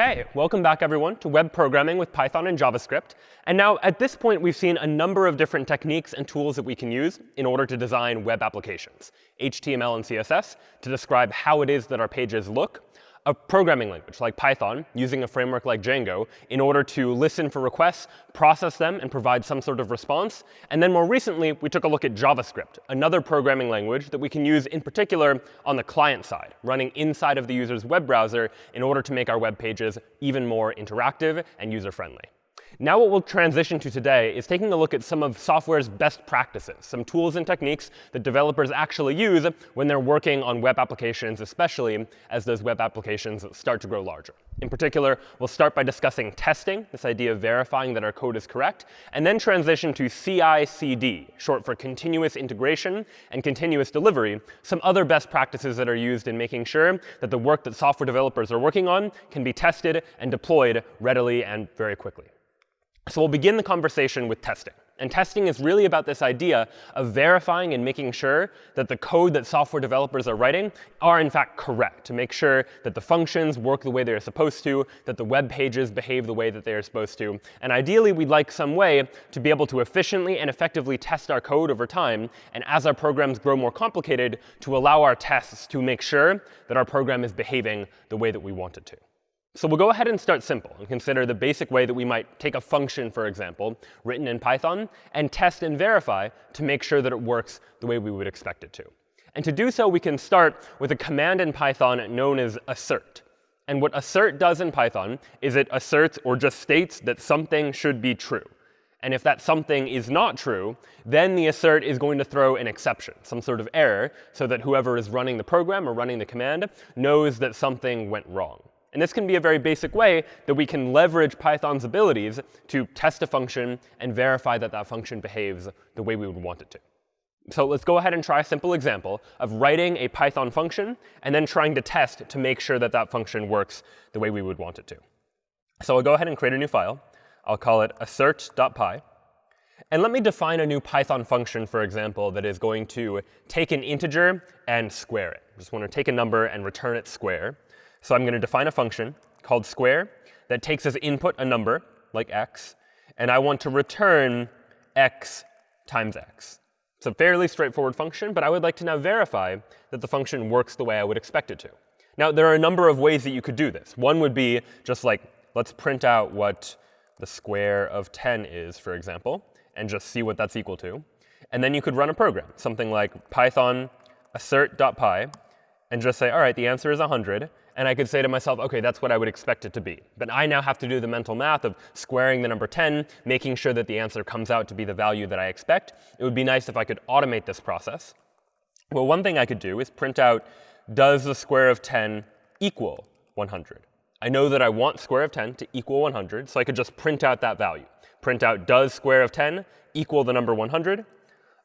OK, welcome back, everyone, to web programming with Python and JavaScript. And now, at this point, we've seen a number of different techniques and tools that we can use in order to design web applications, HTML and CSS, to describe how it is that our pages look, a programming language like Python using a framework like Django in order to listen for requests, process them, and provide some sort of response. And then more recently, we took a look at JavaScript, another programming language that we can use in particular on the client side, running inside of the user's web browser in order to make our web pages even more interactive and user-friendly. Now what we'll transition to today is taking a look at some of software's best practices, some tools and techniques that developers actually use when they're working on web applications, especially as those web applications start to grow larger. In particular, we'll start by discussing testing, this idea of verifying that our code is correct, and then transition to CI/CD, short for continuous integration and continuous delivery, some other best practices that are used in making sure that the work that software developers are working on can be tested and deployed readily and very quickly. So we'll begin the conversation with testing. And testing is really about this idea of verifying and making sure that the code that software developers are writing are in fact correct, to make sure that the functions work the way they're supposed to, that the web pages behave the way that they are supposed to. And ideally, we'd like some way to be able to efficiently and effectively test our code over time, and as our programs grow more complicated, to allow our tests to make sure that our program is behaving the way that we want it to. So we'll go ahead and start simple and consider the basic way that we might take a function, for example, written in Python, and test and verify to make sure that it works the way we would expect it to. And to do so, we can start with a command in Python known as assert. And what assert does in Python is it asserts or just states that something should be true. And if that something is not true, then the assert is going to throw an exception, some sort of error, so that whoever is running the program or running the command knows that something went wrong. And this can be a very basic way that we can leverage Python's abilities to test a function and verify that that function behaves the way we would want it to. So let's go ahead and try a simple example of writing a Python function and then trying to test to make sure that that function works the way we would want it to. So I'll go ahead and create a new file. I'll call it assert.py. And let me define a new Python function, for example, that is going to take an integer and square it. I just want to take a number and return it square. So I'm going to define a function called square that takes as input a number, like x, and I want to return x times x. It's a fairly straightforward function, but I would like to now verify that the function works the way I would expect it to. Now, there are a number of ways that you could do this. One would be just like, let's print out what the square of 10 is, for example, and just see what that's equal to. And then you could run a program, something like python assert.py, and just say, all right, the answer is 100 and I could say to myself, OK, that's what I would expect it to be. But I now have to do the mental math of squaring the number 10, making sure that the answer comes out to be the value that I expect. It would be nice if I could automate this process. Well, one thing I could do is print out, does the square of 10 equal 100? I know that I want square of 10 to equal 100, so I could just print out that value. Print out, does square of 10 equal the number 100?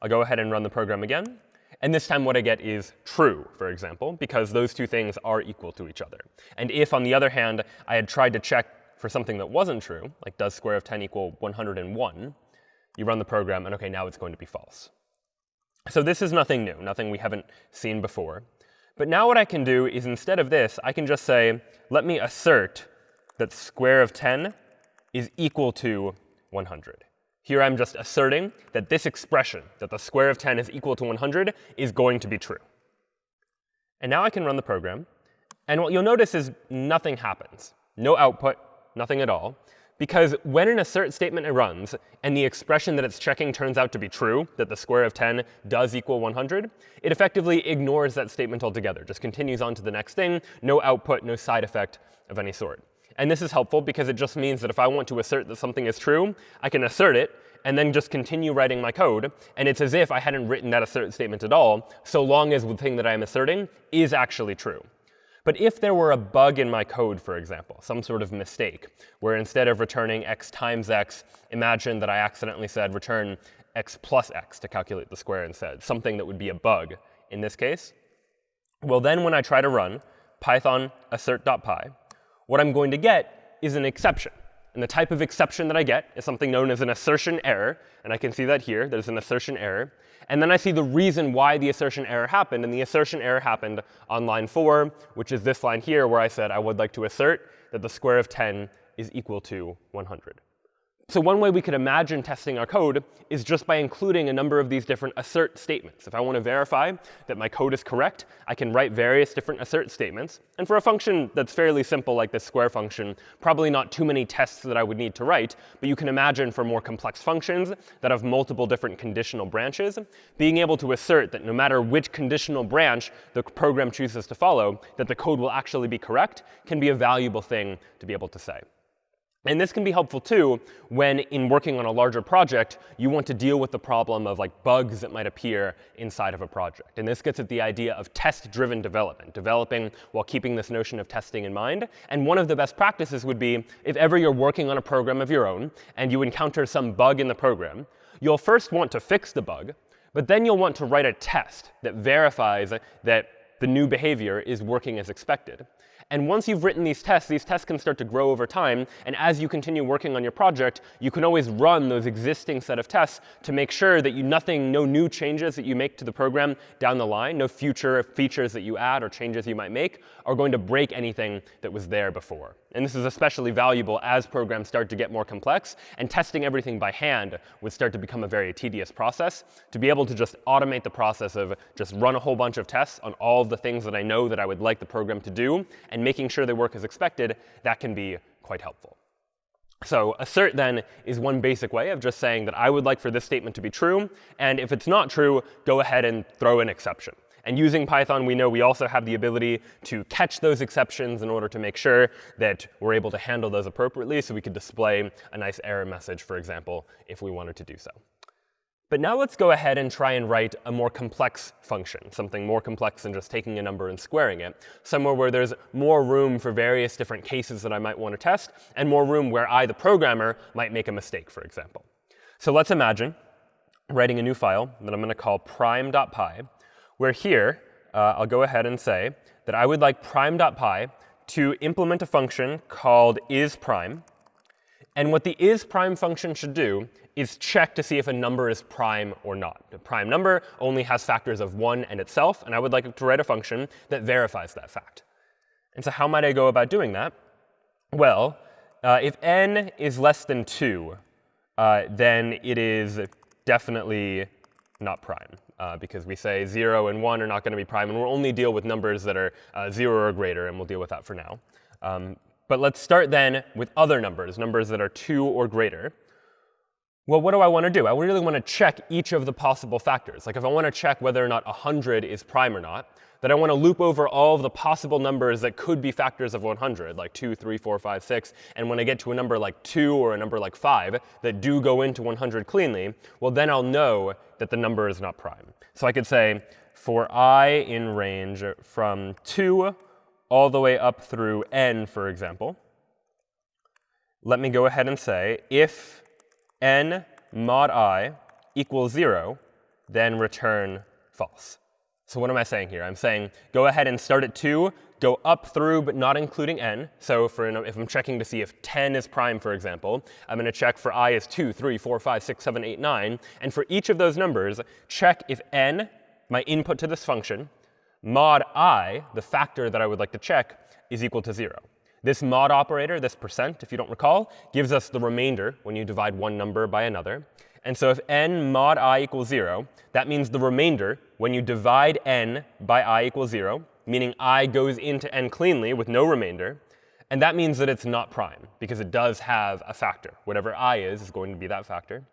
I'll go ahead and run the program again. And this time what I get is true, for example, because those two things are equal to each other. And if, on the other hand, I had tried to check for something that wasn't true, like does square of 10 equal 101, you run the program, and OK, now it's going to be false. So this is nothing new, nothing we haven't seen before. But now what I can do is instead of this, I can just say, let me assert that square of 10 is equal to 100. Here I'm just asserting that this expression, that the square of 10 is equal to 100, is going to be true. And now I can run the program. And what you'll notice is nothing happens. No output, nothing at all. Because when an assert statement runs and the expression that it's checking turns out to be true, that the square of 10 does equal 100, it effectively ignores that statement altogether, just continues on to the next thing, no output, no side effect of any sort. And this is helpful because it just means that if I want to assert that something is true, I can assert it and then just continue writing my code. And it's as if I hadn't written that assert statement at all, so long as the thing that I am asserting is actually true. But if there were a bug in my code, for example, some sort of mistake, where instead of returning x times x, imagine that I accidentally said return x plus x to calculate the square instead, something that would be a bug in this case, well, then when I try to run python assert.py, what I'm going to get is an exception. And the type of exception that I get is something known as an assertion error. And I can see that here. There's an assertion error. And then I see the reason why the assertion error happened. And the assertion error happened on line 4, which is this line here, where I said I would like to assert that the square of 10 is equal to 100. So one way we could imagine testing our code is just by including a number of these different assert statements. If I want to verify that my code is correct, I can write various different assert statements. And for a function that's fairly simple, like this square function, probably not too many tests that I would need to write. But you can imagine for more complex functions that have multiple different conditional branches, being able to assert that no matter which conditional branch the program chooses to follow, that the code will actually be correct can be a valuable thing to be able to say. And this can be helpful too when in working on a larger project, you want to deal with the problem of like bugs that might appear inside of a project. And this gets at the idea of test-driven development, developing while keeping this notion of testing in mind. And one of the best practices would be if ever you're working on a program of your own and you encounter some bug in the program, you'll first want to fix the bug, but then you'll want to write a test that verifies that the new behavior is working as expected. And once you've written these tests, these tests can start to grow over time. And as you continue working on your project, you can always run those existing set of tests to make sure that you nothing, no new changes that you make to the program down the line, no future features that you add or changes you might make are going to break anything that was there before. And this is especially valuable as programs start to get more complex. And testing everything by hand would start to become a very tedious process. To be able to just automate the process of just run a whole bunch of tests on all of the things that I know that I would like the program to do making sure they work as expected, that can be quite helpful. So assert then is one basic way of just saying that I would like for this statement to be true. And if it's not true, go ahead and throw an exception. And using Python, we know we also have the ability to catch those exceptions in order to make sure that we're able to handle those appropriately. So we could display a nice error message, for example, if we wanted to do so. But now let's go ahead and try and write a more complex function, something more complex than just taking a number and squaring it, somewhere where there's more room for various different cases that I might want to test, and more room where I, the programmer, might make a mistake, for example. So let's imagine writing a new file that I'm going to call prime.py, where here uh, I'll go ahead and say that I would like prime.py to implement a function called isPrime. And what the isPrime function should do is check to see if a number is prime or not. A prime number only has factors of 1 and itself, and I would like to write a function that verifies that fact. And so how might I go about doing that? Well, uh, if n is less than 2, uh, then it is definitely not prime. Uh, because we say 0 and 1 are not going to be prime. And we'll only deal with numbers that are uh, 0 or greater, and we'll deal with that for now. Um, but let's start then with other numbers, numbers that are 2 or greater well, what do I want to do? I really want to check each of the possible factors. Like if I want to check whether or not 100 is prime or not, then I want to loop over all of the possible numbers that could be factors of 100, like 2, 3, 4, 5, 6. And when I get to a number like 2 or a number like 5 that do go into 100 cleanly, well, then I'll know that the number is not prime. So I could say for i in range from 2 all the way up through n, for example, let me go ahead and say if n mod i equals 0, then return false. So what am I saying here? I'm saying go ahead and start at 2, go up through but not including n. So for if I'm checking to see if 10 is prime, for example, I'm going to check for i is 2, 3, 4, 5, 6, 7, 8, 9. And for each of those numbers, check if n, my input to this function, mod i, the factor that I would like to check, is equal to 0. This mod operator, this percent, if you don't recall, gives us the remainder when you divide one number by another. And so if n mod i equals 0, that means the remainder when you divide n by i equals 0, meaning i goes into n cleanly with no remainder. And that means that it's not prime, because it does have a factor. Whatever i is is going to be that factor.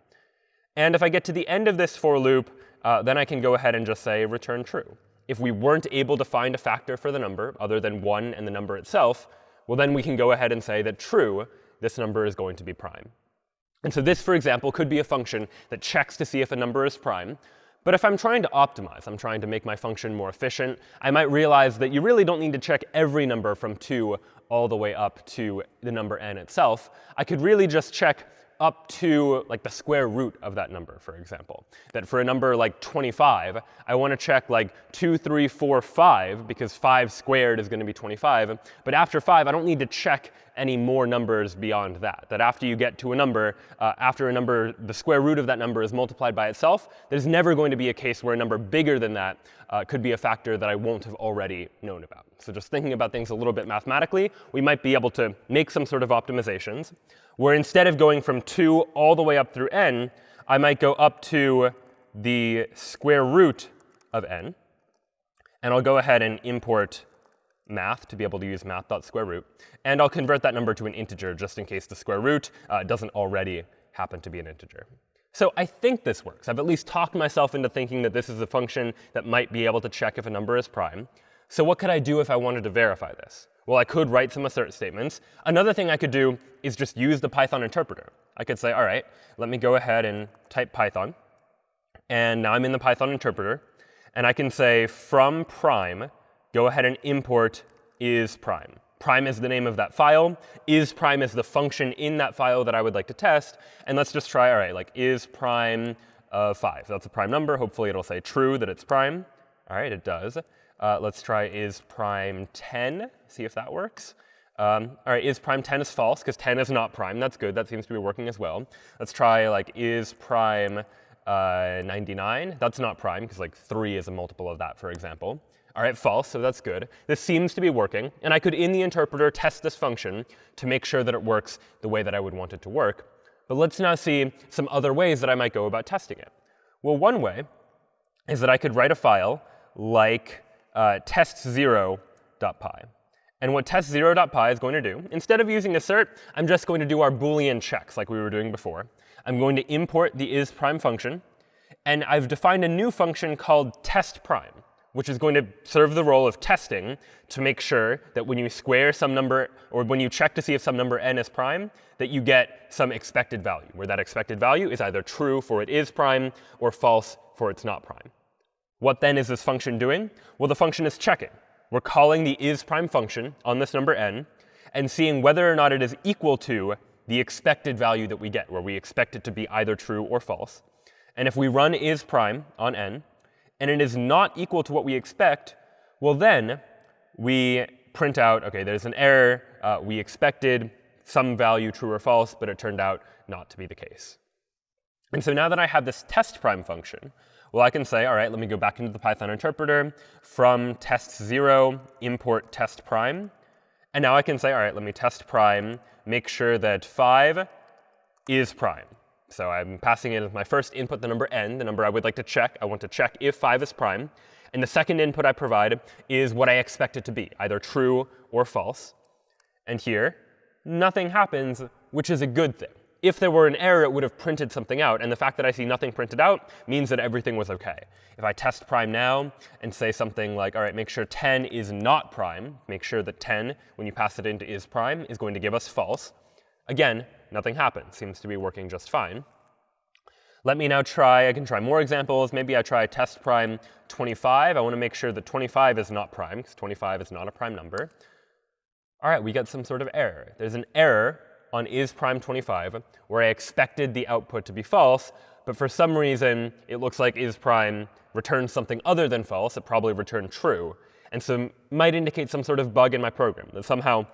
And if I get to the end of this for loop, uh, then I can go ahead and just say return true. If we weren't able to find a factor for the number other than 1 and the number itself, well, then we can go ahead and say that true, this number is going to be prime. And so this, for example, could be a function that checks to see if a number is prime. But if I'm trying to optimize, I'm trying to make my function more efficient, I might realize that you really don't need to check every number from 2 all the way up to the number n itself. I could really just check up to like the square root of that number, for example. That for a number like 25, I want to check like 2, 3, 4, 5, because 5 squared is going to be 25. But after 5, I don't need to check any more numbers beyond that. That after you get to a number, uh, after a number, the square root of that number is multiplied by itself, there's never going to be a case where a number bigger than that uh, could be a factor that I won't have already known about. So just thinking about things a little bit mathematically, we might be able to make some sort of optimizations where instead of going from 2 all the way up through n, I might go up to the square root of n. And I'll go ahead and import math to be able to use math.square root. And I'll convert that number to an integer just in case the square root uh, doesn't already happen to be an integer. So I think this works. I've at least talked myself into thinking that this is a function that might be able to check if a number is prime. So what could I do if I wanted to verify this? Well, I could write some assert statements. Another thing I could do is just use the Python interpreter. I could say, all right, let me go ahead and type Python. And now I'm in the Python interpreter. And I can say from prime, go ahead and import is prime. Prime is the name of that file. Is prime is the function in that file that I would like to test. And let's just try, all right, like is prime of 5. That's a prime number. Hopefully it'll say true that it's prime. All right, it does. Uh, let's try is prime 10, see if that works. Um, all right, is prime 10 is false, because 10 is not prime. That's good. That seems to be working as well. Let's try like is prime uh, 99. That's not prime, because like 3 is a multiple of that, for example. All right, false, so that's good. This seems to be working. And I could, in the interpreter, test this function to make sure that it works the way that I would want it to work. But let's now see some other ways that I might go about testing it. Well, one way is that I could write a file like uh, test0.py. And what test0.py is going to do, instead of using assert, I'm just going to do our Boolean checks like we were doing before. I'm going to import the isPrime function. And I've defined a new function called test prime which is going to serve the role of testing to make sure that when you square some number, or when you check to see if some number n is prime, that you get some expected value, where that expected value is either true for it is prime or false for it's not prime. What then is this function doing? Well, the function is checking. We're calling the is prime function on this number n and seeing whether or not it is equal to the expected value that we get, where we expect it to be either true or false. And if we run is prime on n, and it is not equal to what we expect, well, then we print out, OK, there's an error. Uh, we expected some value true or false, but it turned out not to be the case. And so now that I have this test prime function, well, I can say, all right, let me go back into the Python interpreter. From test0, import test prime. And now I can say, all right, let me test prime, make sure that 5 is prime. So I'm passing in my first input the number n, the number I would like to check. I want to check if 5 is prime. And the second input I provide is what I expect it to be, either true or false. And here, nothing happens, which is a good thing. If there were an error, it would have printed something out. And the fact that I see nothing printed out means that everything was OK. If I test prime now and say something like, all right, make sure 10 is not prime, make sure that 10, when you pass it into is prime, is going to give us false. Again, nothing happens. Seems to be working just fine. Let me now try, I can try more examples. Maybe I try test prime 25. I want to make sure that 25 is not prime, because 25 is not a prime number. All right, we get some sort of error. There's an error on is prime 25, where I expected the output to be false, but for some reason, it looks like is prime returns something other than false. It probably returned true. And so might indicate some sort of bug in my program, that somehow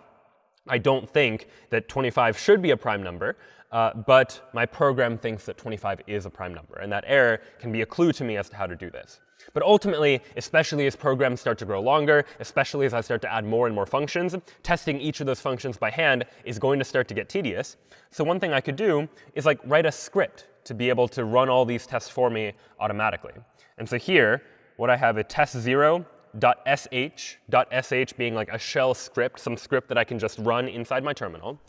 I don't think that 25 should be a prime number, uh, but my program thinks that 25 is a prime number. And that error can be a clue to me as to how to do this. But ultimately, especially as programs start to grow longer, especially as I start to add more and more functions, testing each of those functions by hand is going to start to get tedious. So one thing I could do is like write a script to be able to run all these tests for me automatically. And so here, what I have is test0 .sh, .sh being like a shell script, some script that I can just run inside my terminal.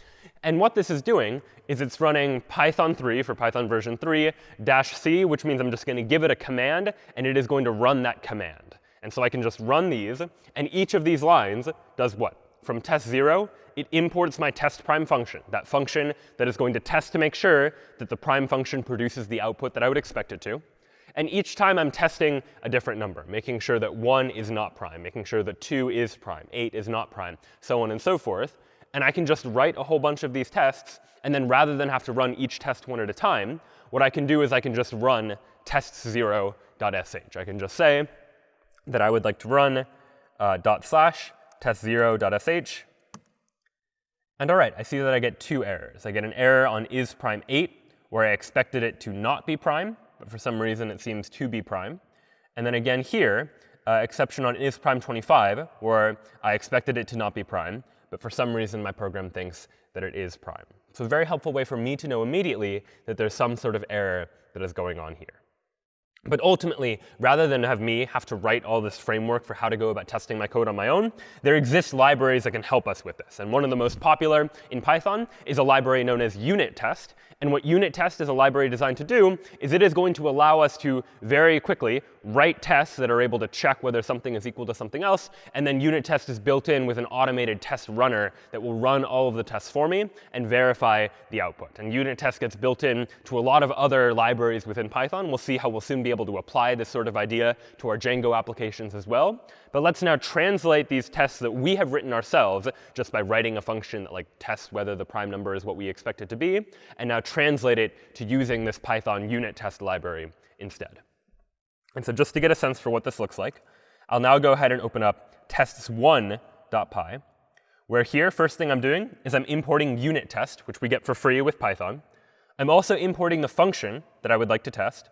And what this is doing is it's running Python 3 for Python version 3 dash c, which means I'm just going to give it a command, and it is going to run that command. And so I can just run these, and each of these lines does what? From test 0, it imports my test prime function, that function that is going to test to make sure that the prime function produces the output that I would expect it to. And each time I'm testing a different number, making sure that 1 is not prime, making sure that 2 is prime, 8 is not prime, so on and so forth. And I can just write a whole bunch of these tests. And then rather than have to run each test one at a time, what I can do is I can just run test0.sh. I can just say that I would like to run uh, dot slash test0.sh. And all right, I see that I get two errors. I get an error on is prime 8, where I expected it to not be prime, but for some reason it seems to be prime. And then again here, uh, exception on is prime 25, where I expected it to not be prime, but for some reason my program thinks that it is prime. So a very helpful way for me to know immediately that there's some sort of error that is going on here. But ultimately, rather than have me have to write all this framework for how to go about testing my code on my own, there exist libraries that can help us with this. And one of the most popular in Python is a library known as unit test. And what unit test is a library designed to do is it is going to allow us to very quickly write tests that are able to check whether something is equal to something else. And then unit test is built in with an automated test runner that will run all of the tests for me and verify the output. And unit test gets built in to a lot of other libraries within Python. We'll see how we'll soon be able to apply this sort of idea to our Django applications as well. But let's now translate these tests that we have written ourselves just by writing a function that like tests whether the prime number is what we expect it to be, and now translate it to using this Python unit test library instead. And so just to get a sense for what this looks like, I'll now go ahead and open up tests1.py, where here, first thing I'm doing is I'm importing unit test, which we get for free with Python. I'm also importing the function that I would like to test.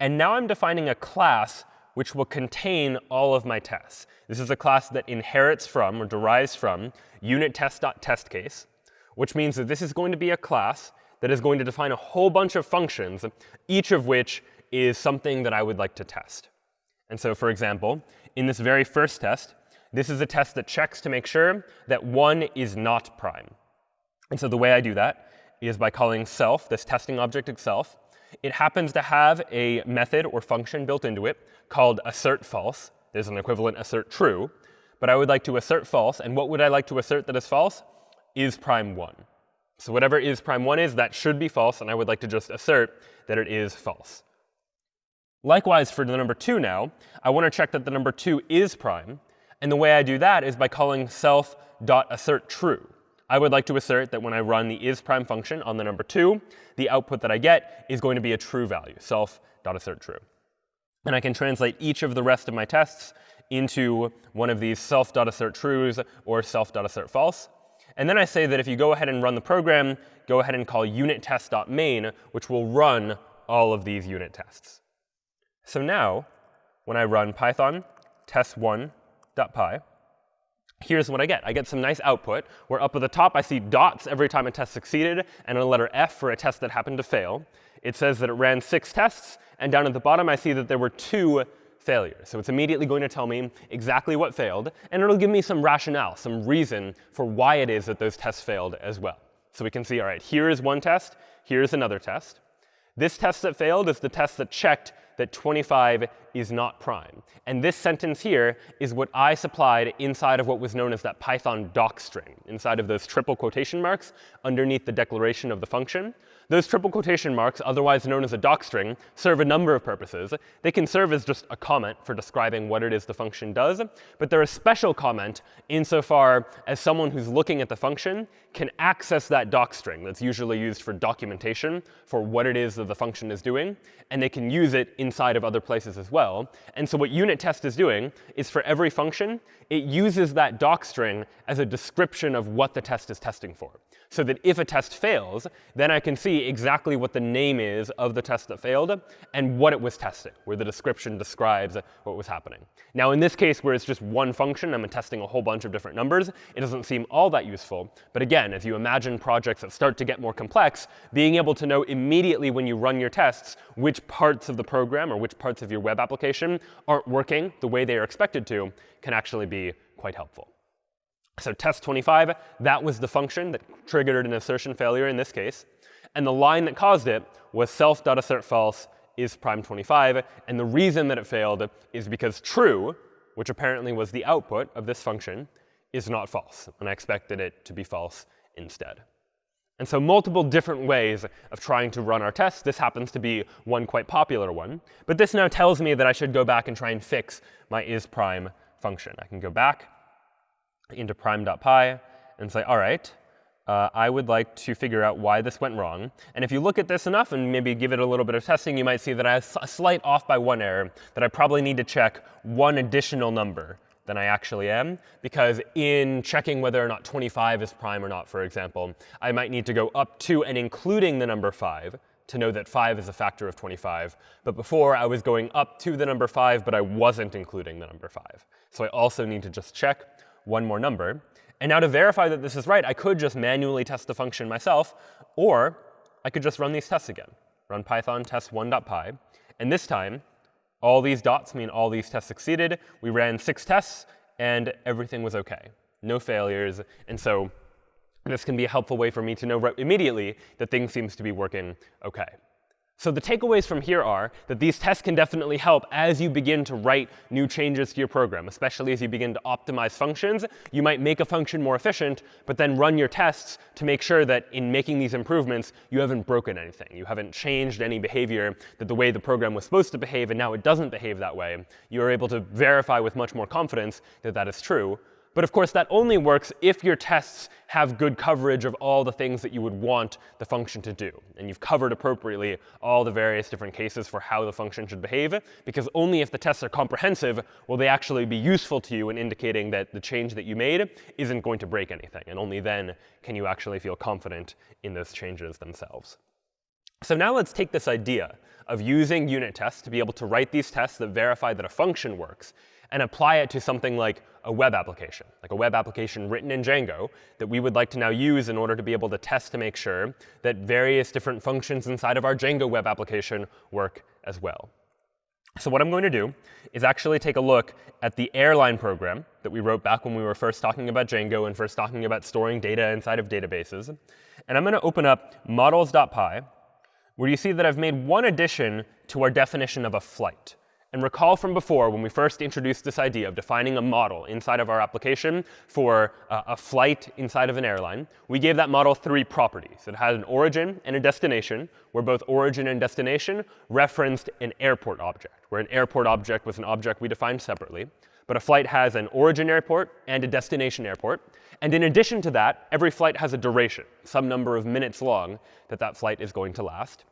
And now I'm defining a class which will contain all of my tests. This is a class that inherits from or derives from unit test.testcase, which means that this is going to be a class that is going to define a whole bunch of functions, each of which is something that I would like to test. And so, for example, in this very first test, this is a test that checks to make sure that 1 is not prime. And so the way I do that is by calling self, this testing object itself. It happens to have a method or function built into it called assert false. There's an equivalent assert true. But I would like to assert false. And what would I like to assert that is false? Is prime 1. So whatever is prime 1 is, that should be false. And I would like to just assert that it is false. Likewise, for the number 2 now, I want to check that the number 2 is prime. And the way I do that is by calling self.assertTrue. I would like to assert that when I run the isPrime function on the number 2, the output that I get is going to be a true value, self.assertTrue. And I can translate each of the rest of my tests into one of these self.assertTrues or self.assertFalse. And then I say that if you go ahead and run the program, go ahead and call unittest.main, which will run all of these unit tests. So now, when I run python test1.py, here's what I get. I get some nice output where up at the top I see dots every time a test succeeded and a letter F for a test that happened to fail. It says that it ran six tests. And down at the bottom, I see that there were two failures. So it's immediately going to tell me exactly what failed. And it'll give me some rationale, some reason for why it is that those tests failed as well. So we can see, all right, here is one test. Here's another test. This test that failed is the test that checked that 25 is not prime. And this sentence here is what I supplied inside of what was known as that Python docstring, inside of those triple quotation marks underneath the declaration of the function. Those triple quotation marks, otherwise known as a docstring, serve a number of purposes. They can serve as just a comment for describing what it is the function does. But they're a special comment insofar as someone who's looking at the function can access that docstring that's usually used for documentation for what it is that the function is doing. And they can use it inside of other places as well. And so what unit test is doing is for every function, it uses that docstring as a description of what the test is testing for so that if a test fails, then I can see exactly what the name is of the test that failed and what it was testing, where the description describes what was happening. Now, in this case, where it's just one function, I'm testing a whole bunch of different numbers, it doesn't seem all that useful. But again, as you imagine projects that start to get more complex, being able to know immediately when you run your tests which parts of the program or which parts of your web application aren't working the way they are expected to can actually be quite helpful. So test25, that was the function that triggered an assertion failure in this case. And the line that caused it was self.assertFalse is prime 25. And the reason that it failed is because true, which apparently was the output of this function, is not false. And I expected it to be false instead. And so multiple different ways of trying to run our tests. This happens to be one quite popular one. But this now tells me that I should go back and try and fix my isPrime function. I can go back into prime.py and say, all right, uh, I would like to figure out why this went wrong. And if you look at this enough and maybe give it a little bit of testing, you might see that I have a slight off by one error, that I probably need to check one additional number than I actually am. Because in checking whether or not 25 is prime or not, for example, I might need to go up to and including the number 5 to know that 5 is a factor of 25. But before, I was going up to the number 5, but I wasn't including the number 5. So I also need to just check one more number. And now to verify that this is right, I could just manually test the function myself, or I could just run these tests again. Run python test1.py. And this time, all these dots mean all these tests succeeded. We ran six tests, and everything was OK. No failures. And so this can be a helpful way for me to know immediately that things seems to be working OK. So the takeaways from here are that these tests can definitely help as you begin to write new changes to your program, especially as you begin to optimize functions. You might make a function more efficient, but then run your tests to make sure that in making these improvements, you haven't broken anything. You haven't changed any behavior that the way the program was supposed to behave, and now it doesn't behave that way. You are able to verify with much more confidence that that is true. But of course, that only works if your tests have good coverage of all the things that you would want the function to do. And you've covered appropriately all the various different cases for how the function should behave. Because only if the tests are comprehensive will they actually be useful to you in indicating that the change that you made isn't going to break anything. And only then can you actually feel confident in those changes themselves. So now let's take this idea of using unit tests to be able to write these tests that verify that a function works and apply it to something like a web application, like a web application written in Django that we would like to now use in order to be able to test to make sure that various different functions inside of our Django web application work as well. So what I'm going to do is actually take a look at the airline program that we wrote back when we were first talking about Django and first talking about storing data inside of databases. And I'm going to open up models.py, where you see that I've made one addition to our definition of a flight. And recall from before, when we first introduced this idea of defining a model inside of our application for uh, a flight inside of an airline, we gave that model three properties. It had an origin and a destination, where both origin and destination referenced an airport object, where an airport object was an object we defined separately. But a flight has an origin airport and a destination airport. And in addition to that, every flight has a duration, some number of minutes long that that flight is going to last.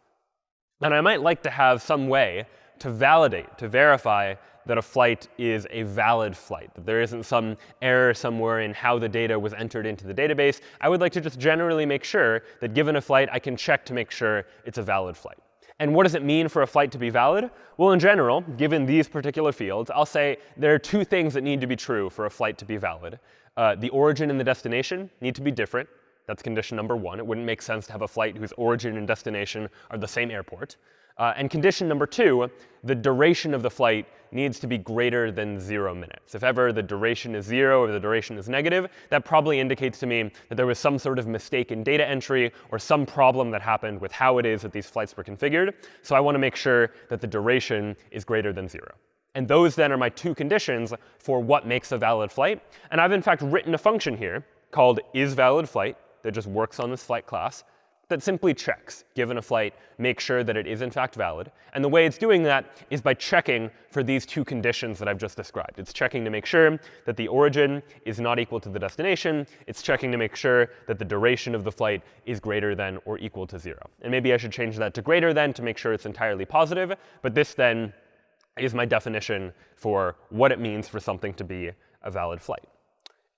And I might like to have some way to validate, to verify that a flight is a valid flight, that there isn't some error somewhere in how the data was entered into the database. I would like to just generally make sure that given a flight, I can check to make sure it's a valid flight. And what does it mean for a flight to be valid? Well, in general, given these particular fields, I'll say there are two things that need to be true for a flight to be valid. Uh, the origin and the destination need to be different. That's condition number one. It wouldn't make sense to have a flight whose origin and destination are the same airport. Uh, and condition number two, the duration of the flight needs to be greater than zero minutes. If ever the duration is zero or the duration is negative, that probably indicates to me that there was some sort of mistake in data entry or some problem that happened with how it is that these flights were configured. So I want to make sure that the duration is greater than zero. And those then are my two conditions for what makes a valid flight. And I've in fact written a function here called isValidFlight that just works on this flight class that simply checks, given a flight, make sure that it is in fact valid. And the way it's doing that is by checking for these two conditions that I've just described. It's checking to make sure that the origin is not equal to the destination. It's checking to make sure that the duration of the flight is greater than or equal to 0. And maybe I should change that to greater than to make sure it's entirely positive. But this then is my definition for what it means for something to be a valid flight.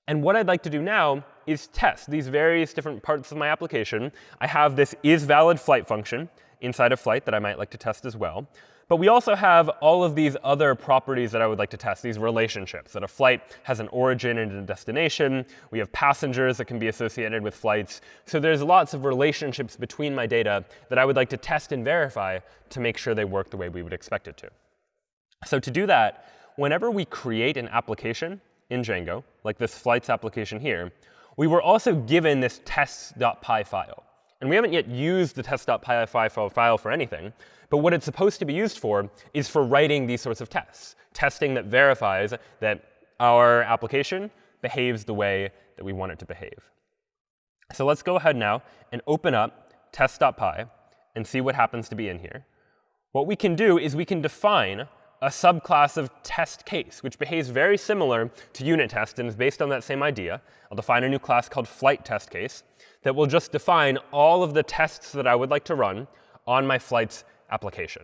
And what I'd like to do now is test these various different parts of my application. I have this isValidFlight function inside of flight that I might like to test as well. But we also have all of these other properties that I would like to test, these relationships, that a flight has an origin and a destination. We have passengers that can be associated with flights. So there's lots of relationships between my data that I would like to test and verify to make sure they work the way we would expect it to. So to do that, whenever we create an application, in Django, like this flights application here, we were also given this tests.py file. And we haven't yet used the test.py file for anything. But what it's supposed to be used for is for writing these sorts of tests, testing that verifies that our application behaves the way that we want it to behave. So let's go ahead now and open up test.py and see what happens to be in here. What we can do is we can define a subclass of test case, which behaves very similar to unit test and is based on that same idea. I'll define a new class called flight test case that will just define all of the tests that I would like to run on my flights application.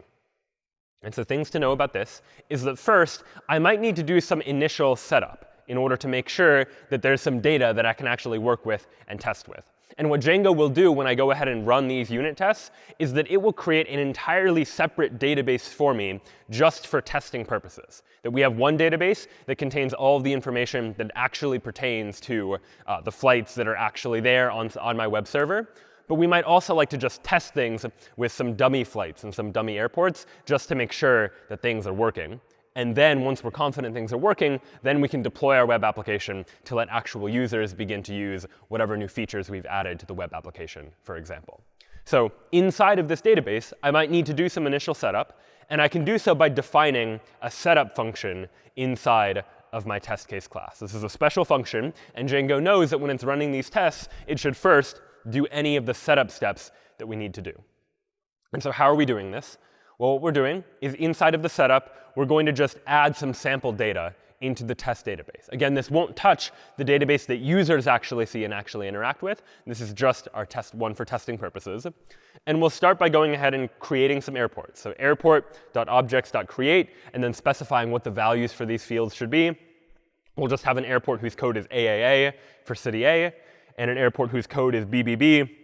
And so things to know about this is that first, I might need to do some initial setup in order to make sure that there's some data that I can actually work with and test with. And what Django will do when I go ahead and run these unit tests is that it will create an entirely separate database for me just for testing purposes. That we have one database that contains all of the information that actually pertains to uh, the flights that are actually there on, on my web server. But we might also like to just test things with some dummy flights and some dummy airports just to make sure that things are working. And then once we're confident things are working, then we can deploy our web application to let actual users begin to use whatever new features we've added to the web application, for example. So inside of this database, I might need to do some initial setup. And I can do so by defining a setup function inside of my test case class. This is a special function. And Django knows that when it's running these tests, it should first do any of the setup steps that we need to do. And so how are we doing this? Well, what we're doing is inside of the setup, we're going to just add some sample data into the test database. Again, this won't touch the database that users actually see and actually interact with. This is just our test one for testing purposes. And we'll start by going ahead and creating some airports. So airport.objects.create, and then specifying what the values for these fields should be. We'll just have an airport whose code is AAA for city A, and an airport whose code is BBB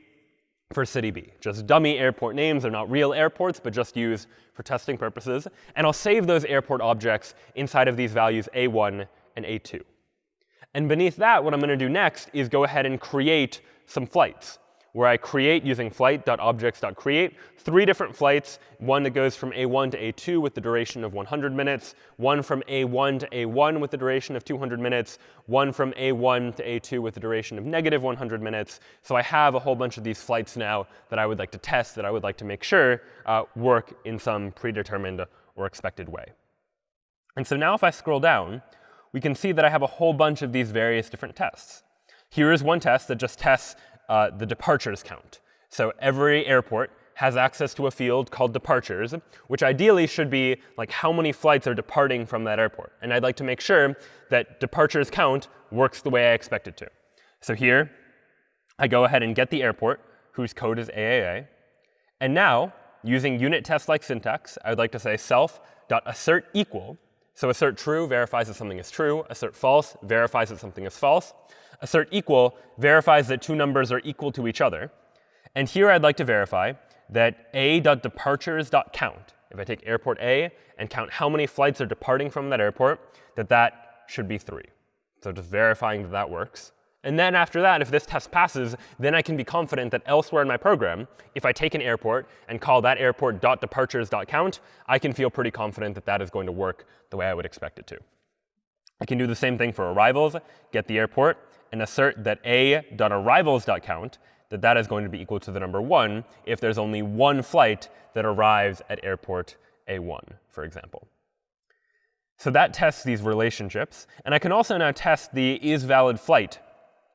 for city B. Just dummy airport names. They're not real airports, but just used for testing purposes. And I'll save those airport objects inside of these values A1 and A2. And beneath that, what I'm going to do next is go ahead and create some flights where I create using flight.objects.create three different flights, one that goes from A1 to A2 with the duration of 100 minutes, one from A1 to A1 with the duration of 200 minutes, one from A1 to A2 with the duration of negative 100 minutes. So I have a whole bunch of these flights now that I would like to test, that I would like to make sure uh, work in some predetermined or expected way. And so now if I scroll down, we can see that I have a whole bunch of these various different tests. Here is one test that just tests uh, the departures count. So every airport has access to a field called departures, which ideally should be like how many flights are departing from that airport. And I'd like to make sure that departures count works the way I expect it to. So here, I go ahead and get the airport, whose code is AAA. And now, using unit test-like syntax, I would like to say self.assert equal. So assert true verifies that something is true. Assert false verifies that something is false assert equal verifies that two numbers are equal to each other. And here I'd like to verify that a.departures.count, if I take airport A and count how many flights are departing from that airport, that that should be 3. So just verifying that that works. And then after that, if this test passes, then I can be confident that elsewhere in my program, if I take an airport and call that airport.departures.count, I can feel pretty confident that that is going to work the way I would expect it to. I can do the same thing for arrivals, get the airport, and assert that a.arrivals.count, that that is going to be equal to the number 1 if there's only one flight that arrives at airport A1, for example. So that tests these relationships. And I can also now test the isValidFlight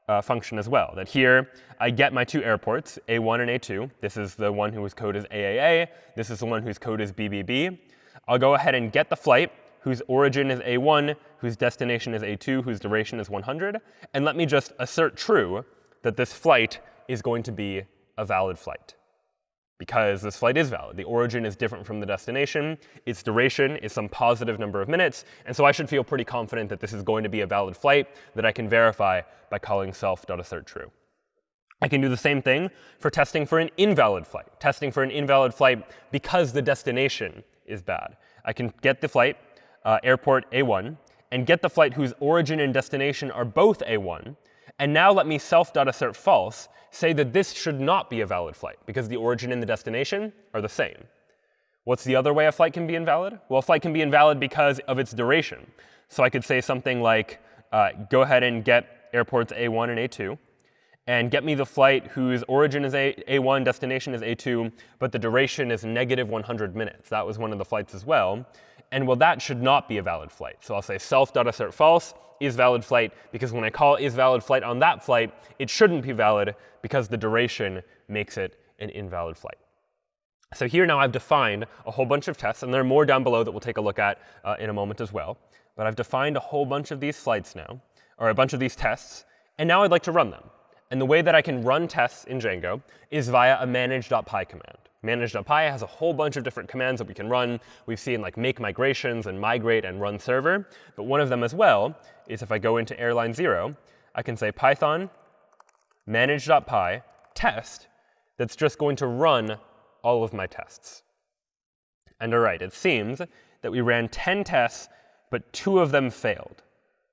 uh, function as well. That here, I get my two airports, A1 and A2. This is the one whose code is AAA. This is the one whose code is BBB. I'll go ahead and get the flight whose origin is a1, whose destination is a2, whose duration is 100. And let me just assert true that this flight is going to be a valid flight. Because this flight is valid. The origin is different from the destination. Its duration is some positive number of minutes. And so I should feel pretty confident that this is going to be a valid flight that I can verify by calling self.assertTrue. I can do the same thing for testing for an invalid flight, testing for an invalid flight because the destination is bad. I can get the flight, uh, airport A1 and get the flight whose origin and destination are both A1. And now let me self.assert false say that this should not be a valid flight because the origin and the destination are the same. What's the other way a flight can be invalid? Well, a flight can be invalid because of its duration. So I could say something like, uh, go ahead and get airports A1 and A2, and get me the flight whose origin is A A1, destination is A2, but the duration is negative 100 minutes. That was one of the flights as well. And well, that should not be a valid flight. So I'll say self.assert false is valid flight, because when I call is valid flight on that flight, it shouldn't be valid because the duration makes it an invalid flight. So here now I've defined a whole bunch of tests, and there are more down below that we'll take a look at uh, in a moment as well. But I've defined a whole bunch of these flights now, or a bunch of these tests, and now I'd like to run them. And the way that I can run tests in Django is via a manage.py command. Manage.py has a whole bunch of different commands that we can run. We've seen like make migrations and migrate and run server. But one of them as well is if I go into airline 0, I can say python manage.py test that's just going to run all of my tests. And all right, it seems that we ran 10 tests, but two of them failed.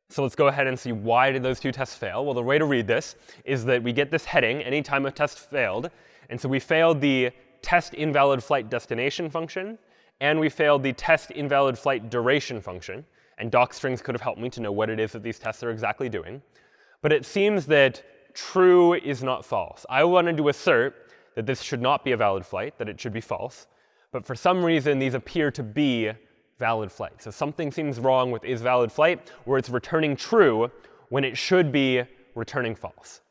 So let's go ahead and see why did those two tests fail. Well, the way to read this is that we get this heading anytime a test failed. And so we failed the test invalid flight destination function, and we failed the test invalid flight duration function. And docstrings could have helped me to know what it is that these tests are exactly doing. But it seems that true is not false. I wanted to assert that this should not be a valid flight, that it should be false. But for some reason, these appear to be valid flight. So something seems wrong with is valid flight, where it's returning true when it should be returning false.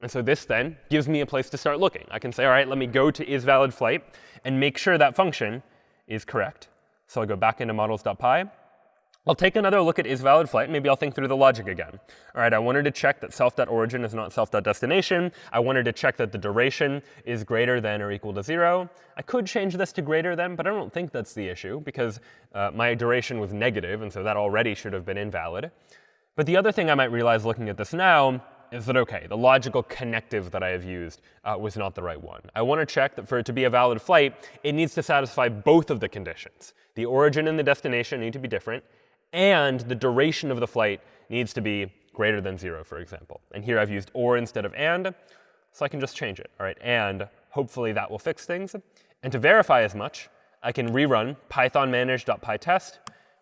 And so this then gives me a place to start looking. I can say, all right, let me go to isValidFlight and make sure that function is correct. So I'll go back into models.py. I'll take another look at isValidFlight. valid. Maybe I'll think through the logic again. All right, I wanted to check that self.origin is not self.destination. I wanted to check that the duration is greater than or equal to 0. I could change this to greater than, but I don't think that's the issue because uh, my duration was negative, and so that already should have been invalid. But the other thing I might realize looking at this now is that, OK, the logical connective that I have used uh, was not the right one. I want to check that for it to be a valid flight, it needs to satisfy both of the conditions. The origin and the destination need to be different, and the duration of the flight needs to be greater than 0, for example. And here I've used or instead of and, so I can just change it. All right, and hopefully that will fix things. And to verify as much, I can rerun python manage.py test,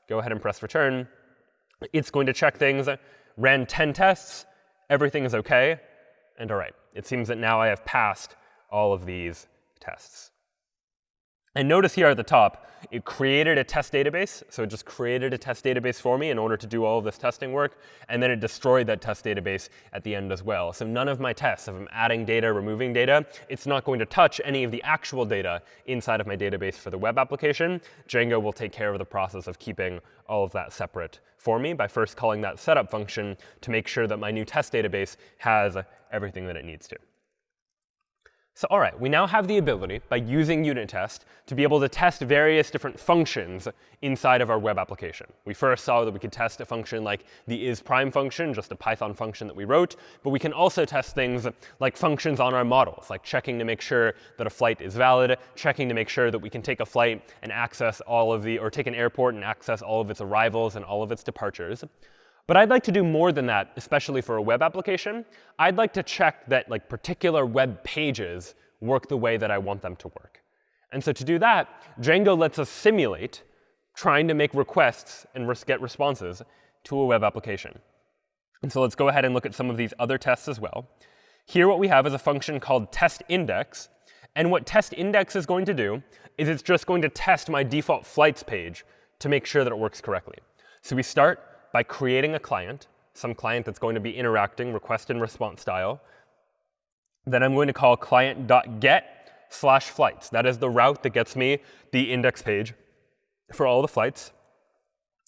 go ahead and press return. It's going to check things, ran 10 tests, everything is OK, and all right. It seems that now I have passed all of these tests. And notice here at the top, it created a test database. So it just created a test database for me in order to do all of this testing work. And then it destroyed that test database at the end as well. So none of my tests, if I'm adding data, removing data, it's not going to touch any of the actual data inside of my database for the web application. Django will take care of the process of keeping all of that separate for me by first calling that setup function to make sure that my new test database has everything that it needs to. So all right, we now have the ability, by using unit test, to be able to test various different functions inside of our web application. We first saw that we could test a function like the isPrime function, just a Python function that we wrote. But we can also test things like functions on our models, like checking to make sure that a flight is valid, checking to make sure that we can take a flight and access all of the, or take an airport and access all of its arrivals and all of its departures. But I'd like to do more than that, especially for a web application. I'd like to check that like particular web pages work the way that I want them to work. And so to do that, Django lets us simulate trying to make requests and get responses to a web application. And so let's go ahead and look at some of these other tests as well. Here what we have is a function called test index. And what test index is going to do is it's just going to test my default flights page to make sure that it works correctly. So we start by creating a client, some client that's going to be interacting request and response style. Then I'm going to call client.get slash flights. That is the route that gets me the index page for all the flights.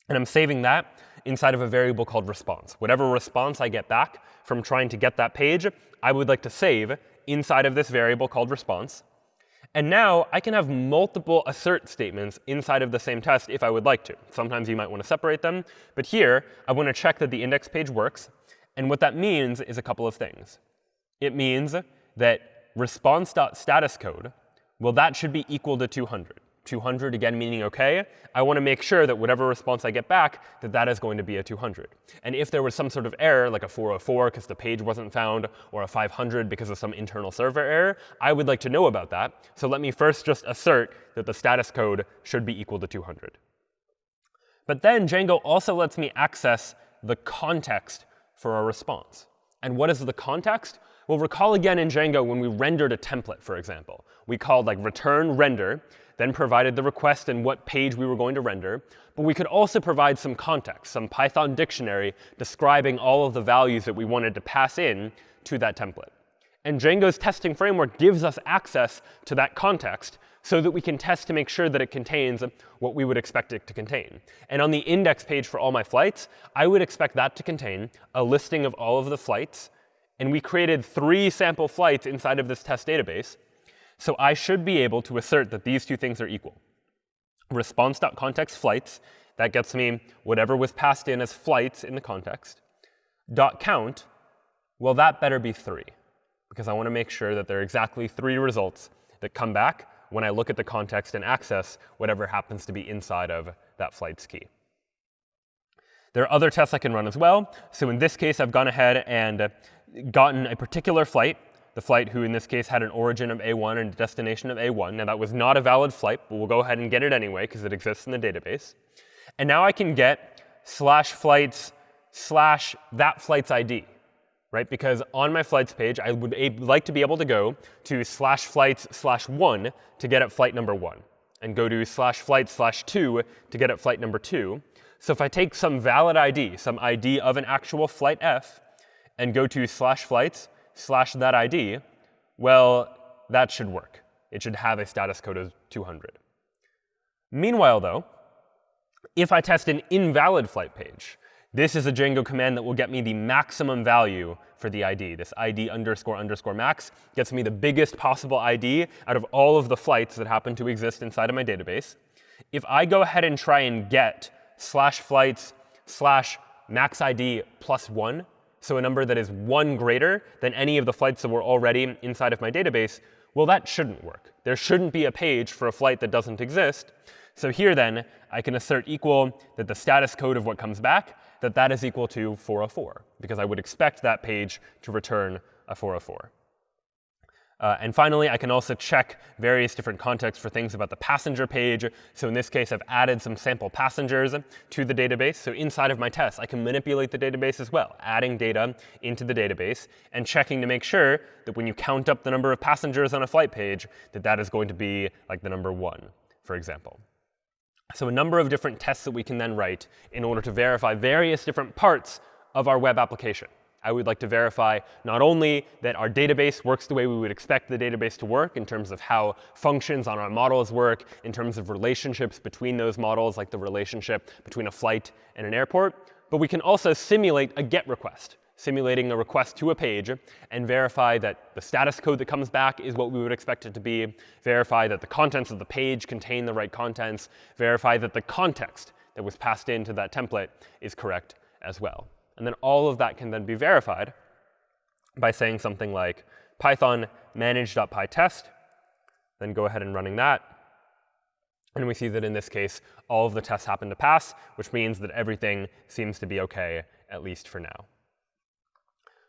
And I'm saving that inside of a variable called response. Whatever response I get back from trying to get that page, I would like to save inside of this variable called response. And now I can have multiple assert statements inside of the same test if I would like to. Sometimes you might want to separate them. But here, I want to check that the index page works. And what that means is a couple of things. It means that response.status code, well, that should be equal to 200. 200, again, meaning OK, I want to make sure that whatever response I get back, that that is going to be a 200. And if there was some sort of error, like a 404 because the page wasn't found, or a 500 because of some internal server error, I would like to know about that. So let me first just assert that the status code should be equal to 200. But then Django also lets me access the context for a response. And what is the context? Well, recall again in Django when we rendered a template, for example. We called like return render, then provided the request and what page we were going to render. But we could also provide some context, some Python dictionary describing all of the values that we wanted to pass in to that template. And Django's testing framework gives us access to that context so that we can test to make sure that it contains what we would expect it to contain. And on the index page for all my flights, I would expect that to contain a listing of all of the flights. And we created three sample flights inside of this test database. So I should be able to assert that these two things are equal. Response.context flights, that gets me whatever was passed in as flights in the context. Dot count, well, that better be 3, because I want to make sure that there are exactly three results that come back when I look at the context and access whatever happens to be inside of that flight's key. There are other tests I can run as well. So in this case, I've gone ahead and gotten a particular flight the flight who in this case had an origin of A1 and a destination of A1. Now that was not a valid flight, but we'll go ahead and get it anyway because it exists in the database. And now I can get slash flights slash that flight's ID, right? Because on my flights page, I would like to be able to go to slash flights slash 1 to get at flight number 1, and go to slash flights slash 2 to get at flight number 2. So if I take some valid ID, some ID of an actual flight f, and go to slash flights slash that ID, well, that should work. It should have a status code of 200. Meanwhile, though, if I test an invalid flight page, this is a Django command that will get me the maximum value for the ID. This ID underscore underscore max gets me the biggest possible ID out of all of the flights that happen to exist inside of my database. If I go ahead and try and get slash flights slash max ID plus 1, so a number that is 1 greater than any of the flights that were already inside of my database, well, that shouldn't work. There shouldn't be a page for a flight that doesn't exist. So here, then, I can assert equal that the status code of what comes back, that that is equal to 404, because I would expect that page to return a 404. Uh, and finally, I can also check various different contexts for things about the passenger page. So in this case, I've added some sample passengers to the database. So inside of my test, I can manipulate the database as well, adding data into the database and checking to make sure that when you count up the number of passengers on a flight page, that that is going to be like the number 1, for example. So a number of different tests that we can then write in order to verify various different parts of our web application. I would like to verify not only that our database works the way we would expect the database to work in terms of how functions on our models work, in terms of relationships between those models, like the relationship between a flight and an airport, but we can also simulate a GET request, simulating a request to a page, and verify that the status code that comes back is what we would expect it to be, verify that the contents of the page contain the right contents, verify that the context that was passed into that template is correct as well. And then all of that can then be verified by saying something like python manage.py test, then go ahead and running that. And we see that in this case, all of the tests happen to pass, which means that everything seems to be OK, at least for now.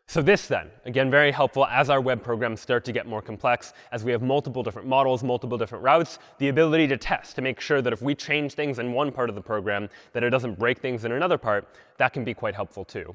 So this then, again, very helpful as our web programs start to get more complex, as we have multiple different models, multiple different routes, the ability to test to make sure that if we change things in one part of the program, that it doesn't break things in another part, that can be quite helpful too.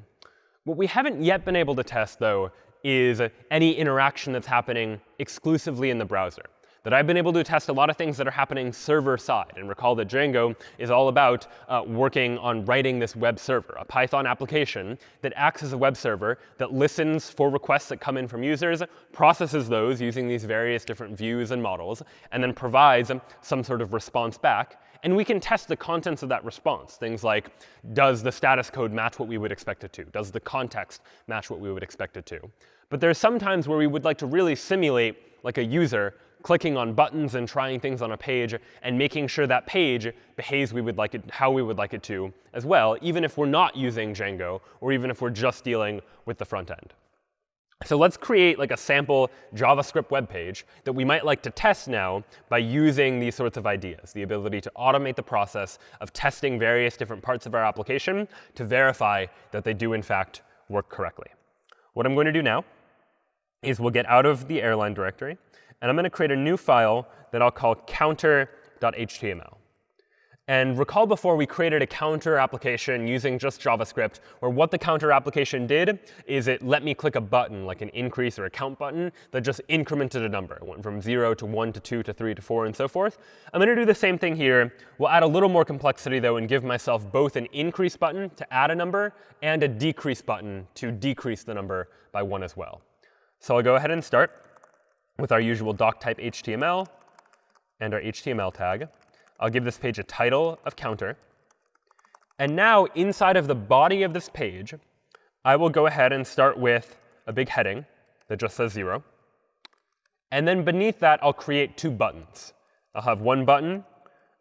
What we haven't yet been able to test, though, is any interaction that's happening exclusively in the browser that I've been able to test a lot of things that are happening server side. And recall that Django is all about uh, working on writing this web server, a Python application that acts as a web server that listens for requests that come in from users, processes those using these various different views and models, and then provides some sort of response back. And we can test the contents of that response. Things like, does the status code match what we would expect it to? Does the context match what we would expect it to? But there's some times where we would like to really simulate like a user clicking on buttons and trying things on a page and making sure that page behaves we would like it, how we would like it to as well, even if we're not using Django or even if we're just dealing with the front end. So let's create like a sample JavaScript web page that we might like to test now by using these sorts of ideas, the ability to automate the process of testing various different parts of our application to verify that they do, in fact, work correctly. What I'm going to do now is we'll get out of the airline directory. And I'm going to create a new file that I'll call counter.html. And recall before we created a counter application using just JavaScript, where what the counter application did is it let me click a button, like an increase or a count button, that just incremented a number. It went from 0 to 1 to 2 to 3 to 4 and so forth. I'm going to do the same thing here. We'll add a little more complexity, though, and give myself both an increase button to add a number and a decrease button to decrease the number by 1 as well. So I'll go ahead and start with our usual doc type HTML and our HTML tag. I'll give this page a title of counter. And now inside of the body of this page, I will go ahead and start with a big heading that just says 0. And then beneath that, I'll create two buttons. I'll have one button,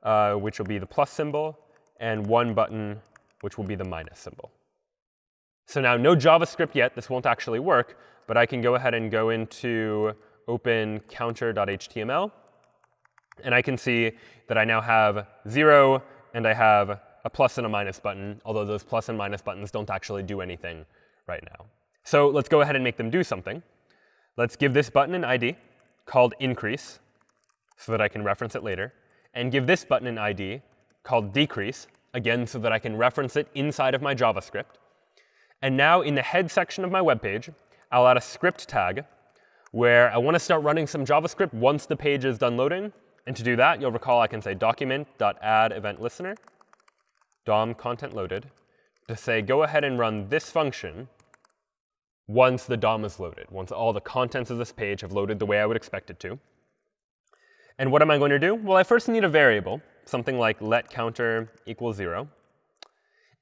uh, which will be the plus symbol, and one button, which will be the minus symbol. So now no JavaScript yet. This won't actually work. But I can go ahead and go into open counter.html. And I can see that I now have 0, and I have a plus and a minus button, although those plus and minus buttons don't actually do anything right now. So let's go ahead and make them do something. Let's give this button an ID called increase so that I can reference it later, and give this button an ID called decrease, again, so that I can reference it inside of my JavaScript. And now in the head section of my web page, I'll add a script tag where I want to start running some JavaScript once the page is done loading. And to do that, you'll recall I can say document.add event listener, DOM content loaded, to say go ahead and run this function once the DOM is loaded, once all the contents of this page have loaded the way I would expect it to. And what am I going to do? Well, I first need a variable, something like let counter equals 0.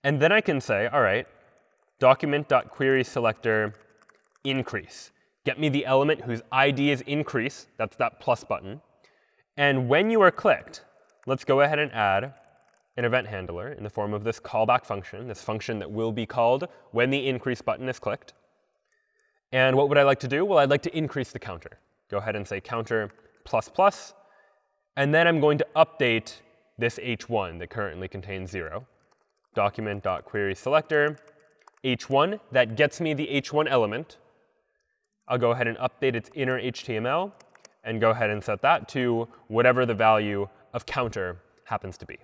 And then I can say, all right, document.querySelector increase. Get me the element whose ID is increase. That's that plus button. And when you are clicked, let's go ahead and add an event handler in the form of this callback function, this function that will be called when the increase button is clicked. And what would I like to do? Well, I'd like to increase the counter. Go ahead and say counter plus plus. And then I'm going to update this h1 that currently contains 0. Document.querySelector h1. That gets me the h1 element. I'll go ahead and update its inner HTML and go ahead and set that to whatever the value of counter happens to be.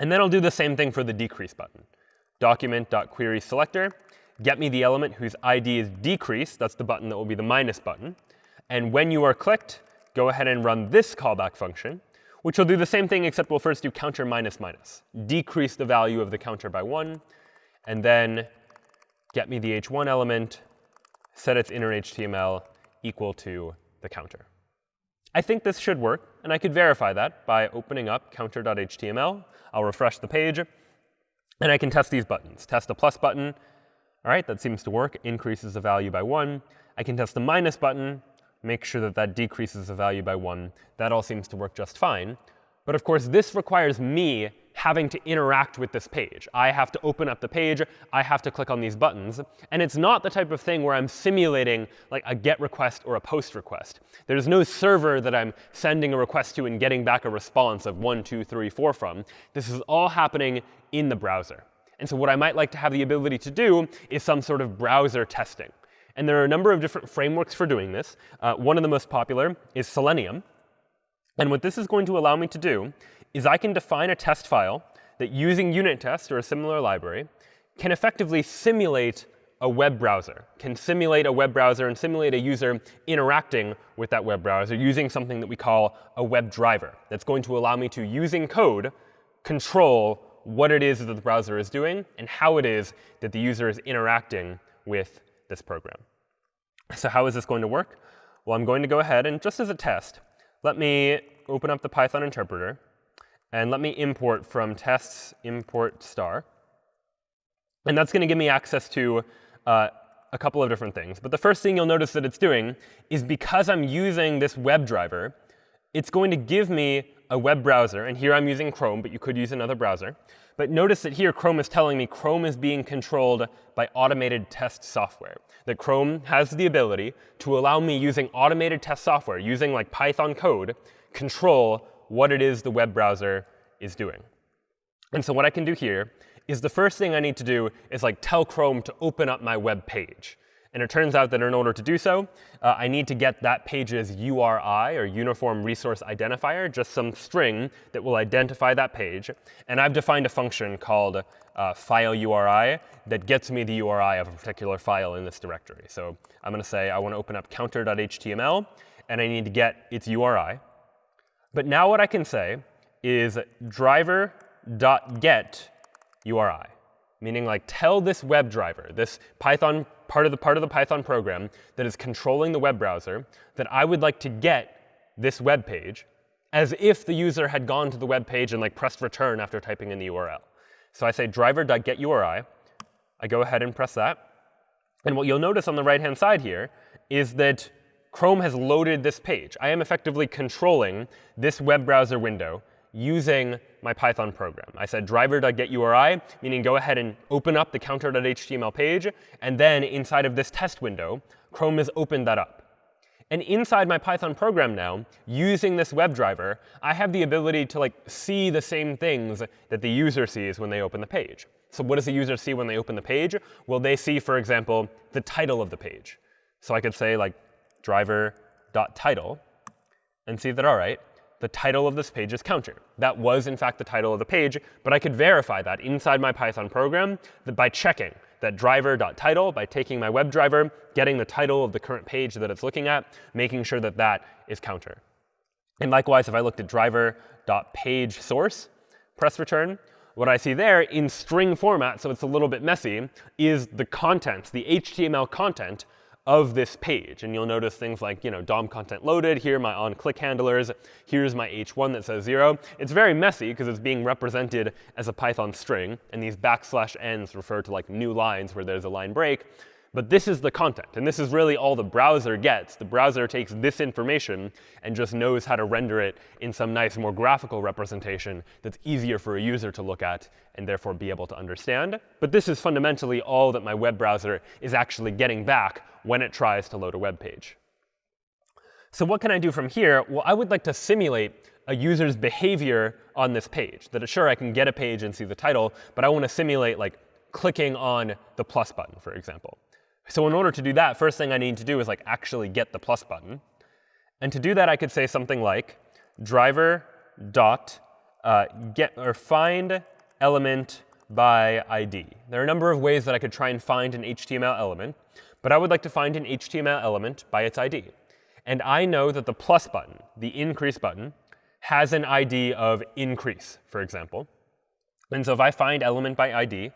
And then I'll do the same thing for the decrease button. Document.querySelector, get me the element whose ID is decrease. That's the button that will be the minus button. And when you are clicked, go ahead and run this callback function, which will do the same thing, except we'll first do counter minus minus. Decrease the value of the counter by 1, and then get me the h1 element, set its inner HTML equal to the counter. I think this should work, and I could verify that by opening up counter.html. I'll refresh the page, and I can test these buttons. Test the plus button. All right, that seems to work. Increases the value by 1. I can test the minus button, make sure that that decreases the value by 1. That all seems to work just fine. But of course, this requires me having to interact with this page. I have to open up the page. I have to click on these buttons. And it's not the type of thing where I'm simulating like a GET request or a POST request. There's no server that I'm sending a request to and getting back a response of 1, 2, 3, 4 from. This is all happening in the browser. And so what I might like to have the ability to do is some sort of browser testing. And there are a number of different frameworks for doing this. Uh, one of the most popular is Selenium. And what this is going to allow me to do is I can define a test file that using unit test or a similar library can effectively simulate a web browser, can simulate a web browser and simulate a user interacting with that web browser using something that we call a web driver. That's going to allow me to, using code, control what it is that the browser is doing and how it is that the user is interacting with this program. So how is this going to work? Well, I'm going to go ahead and just as a test, let me open up the Python interpreter. And let me import from tests import star. And that's going to give me access to uh, a couple of different things. But the first thing you'll notice that it's doing is because I'm using this web driver, it's going to give me a web browser. And here I'm using Chrome, but you could use another browser. But notice that here Chrome is telling me Chrome is being controlled by automated test software. That Chrome has the ability to allow me using automated test software, using like Python code, control what it is the web browser is doing. And so what I can do here is the first thing I need to do is like tell Chrome to open up my web page. And it turns out that in order to do so, uh, I need to get that page's URI, or Uniform Resource Identifier, just some string that will identify that page. And I've defined a function called uh, file URI that gets me the URI of a particular file in this directory. So I'm going to say I want to open up counter.html, and I need to get its URI. But now what I can say is driver.get URI, meaning like tell this web driver, this Python part of the part of the Python program that is controlling the web browser that I would like to get this web page as if the user had gone to the web page and like pressed return after typing in the URL. So I say driver.getURI. I go ahead and press that. And what you'll notice on the right-hand side here is that Chrome has loaded this page. I am effectively controlling this web browser window using my Python program. I said driver.getURI, meaning go ahead and open up the counter.html page. And then inside of this test window, Chrome has opened that up. And inside my Python program now, using this WebDriver, I have the ability to like see the same things that the user sees when they open the page. So what does the user see when they open the page? Well, they see, for example, the title of the page. So I could say like driver.title and see that, all right, the title of this page is counter. That was, in fact, the title of the page. But I could verify that inside my Python program that by checking that driver.title, by taking my WebDriver, getting the title of the current page that it's looking at, making sure that that is counter. And likewise, if I looked at driver.pageSource, press return, what I see there in string format, so it's a little bit messy, is the contents, the HTML content of this page. And you'll notice things like, you know, DOM content loaded, here my on-click handlers, here's my h1 that says 0. It's very messy because it's being represented as a Python string. And these backslash n's refer to like new lines where there's a line break. But this is the content. And this is really all the browser gets. The browser takes this information and just knows how to render it in some nice, more graphical representation that's easier for a user to look at and therefore be able to understand. But this is fundamentally all that my web browser is actually getting back when it tries to load a web page. So what can I do from here? Well, I would like to simulate a user's behavior on this page. That sure, I can get a page and see the title, but I want to simulate like clicking on the plus button, for example. So in order to do that, first thing I need to do is like actually get the plus button. And to do that, I could say something like driver dot uh, get or find element by ID. There are a number of ways that I could try and find an HTML element. But I would like to find an HTML element by its ID. And I know that the plus button, the increase button, has an ID of increase, for example. And so if I find element by ID,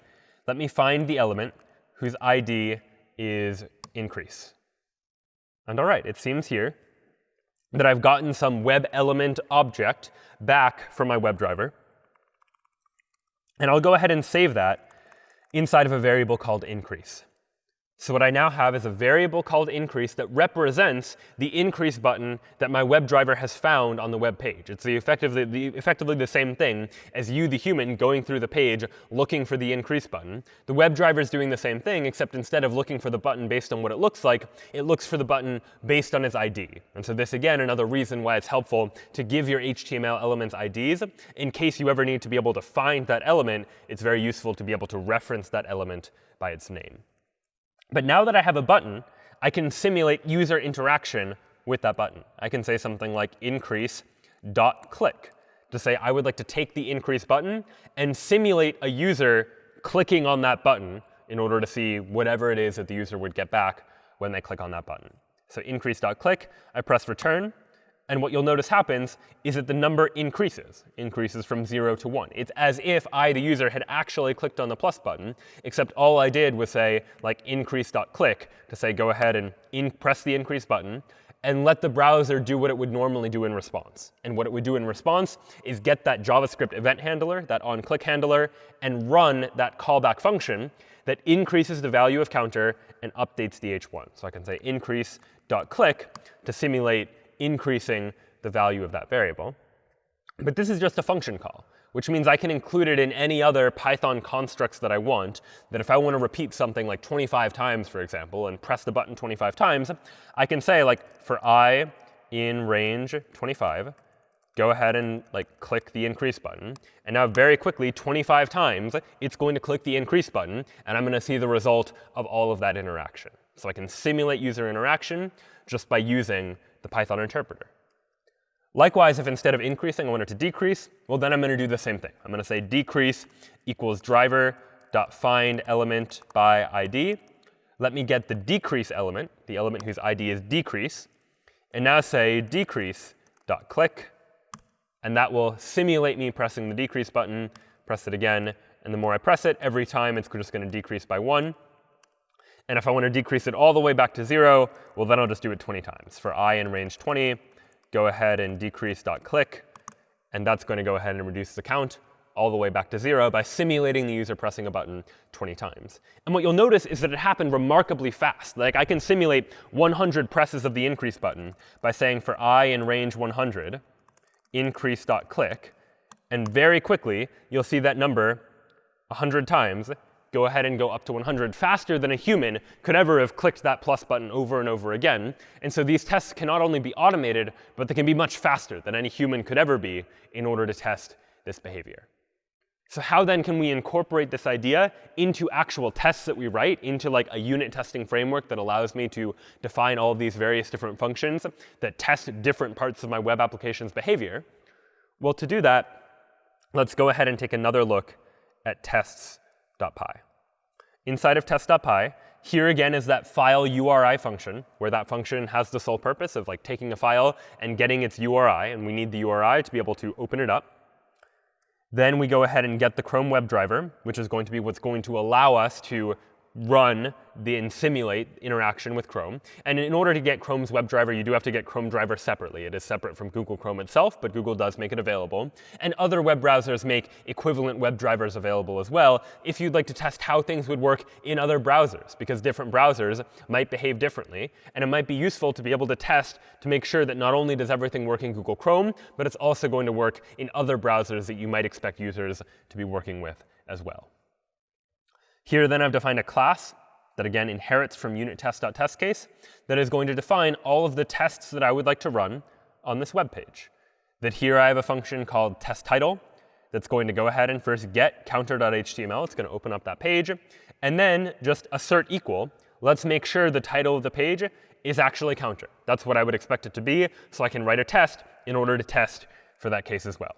let me find the element whose ID is increase. And all right, it seems here that I've gotten some web element object back from my WebDriver. And I'll go ahead and save that inside of a variable called increase. So what I now have is a variable called increase that represents the increase button that my WebDriver has found on the web page. It's the effectively, the, effectively the same thing as you, the human, going through the page looking for the increase button. The WebDriver is doing the same thing, except instead of looking for the button based on what it looks like, it looks for the button based on its ID. And so this, again, another reason why it's helpful to give your HTML elements IDs. In case you ever need to be able to find that element, it's very useful to be able to reference that element by its name. But now that I have a button, I can simulate user interaction with that button. I can say something like increase dot click to say I would like to take the increase button and simulate a user clicking on that button in order to see whatever it is that the user would get back when they click on that button. So increase dot click, I press return. And what you'll notice happens is that the number increases, increases from 0 to 1. It's as if I, the user, had actually clicked on the plus button, except all I did was say like increase.click to say go ahead and press the increase button and let the browser do what it would normally do in response. And what it would do in response is get that JavaScript event handler, that onClick handler, and run that callback function that increases the value of counter and updates the h1. So I can say increase.click to simulate increasing the value of that variable. But this is just a function call, which means I can include it in any other Python constructs that I want, that if I want to repeat something like 25 times, for example, and press the button 25 times, I can say, like, for i in range 25, go ahead and like click the increase button. And now very quickly, 25 times, it's going to click the increase button. And I'm going to see the result of all of that interaction. So I can simulate user interaction just by using the Python interpreter. Likewise, if instead of increasing, I want it to decrease, well, then I'm going to do the same thing. I'm going to say decrease equals driver.find element by ID. Let me get the decrease element, the element whose ID is decrease, and now say decrease.click. And that will simulate me pressing the decrease button, press it again. And the more I press it, every time it's just going to decrease by 1. And if I want to decrease it all the way back to 0, well, then I'll just do it 20 times. For i in range 20, go ahead and decrease click. And that's going to go ahead and reduce the count all the way back to 0 by simulating the user pressing a button 20 times. And what you'll notice is that it happened remarkably fast. Like I can simulate 100 presses of the increase button by saying for i in range 100, increase dot click. And very quickly, you'll see that number 100 times go ahead and go up to 100 faster than a human could ever have clicked that plus button over and over again. And so these tests can not only be automated, but they can be much faster than any human could ever be in order to test this behavior. So how then can we incorporate this idea into actual tests that we write, into like a unit testing framework that allows me to define all of these various different functions that test different parts of my web application's behavior? Well, to do that, let's go ahead and take another look at tests.py. Inside of test.py, here again is that file URI function, where that function has the sole purpose of like taking a file and getting its URI. And we need the URI to be able to open it up. Then we go ahead and get the Chrome WebDriver, which is going to be what's going to allow us to run the and simulate interaction with Chrome. And in order to get Chrome's WebDriver, you do have to get Chrome driver separately. It is separate from Google Chrome itself, but Google does make it available. And other web browsers make equivalent WebDrivers available as well if you'd like to test how things would work in other browsers, because different browsers might behave differently. And it might be useful to be able to test to make sure that not only does everything work in Google Chrome, but it's also going to work in other browsers that you might expect users to be working with as well. Here then I've defined a class that again inherits from unit test.test case that is going to define all of the tests that I would like to run on this web page. That here I have a function called test title that's going to go ahead and first get counter.html. It's going to open up that page. And then just assert equal. Let's make sure the title of the page is actually counter. That's what I would expect it to be. So I can write a test in order to test for that case as well.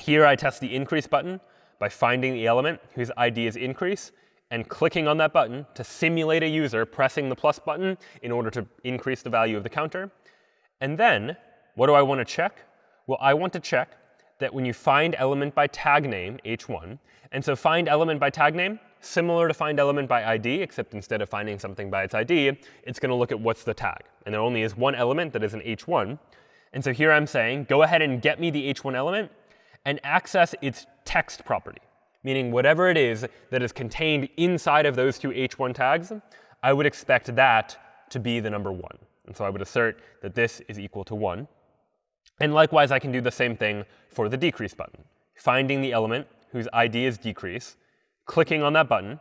Here I test the increase button by finding the element whose ID is increase and clicking on that button to simulate a user pressing the plus button in order to increase the value of the counter. And then, what do I want to check? Well, I want to check that when you find element by tag name, h1, and so find element by tag name, similar to find element by ID, except instead of finding something by its ID, it's going to look at what's the tag. And there only is one element that is an h1. And so here I'm saying, go ahead and get me the h1 element and access its text property, meaning whatever it is that is contained inside of those two h1 tags, I would expect that to be the number 1. And so I would assert that this is equal to 1. And likewise, I can do the same thing for the decrease button, finding the element whose ID is decrease, clicking on that button,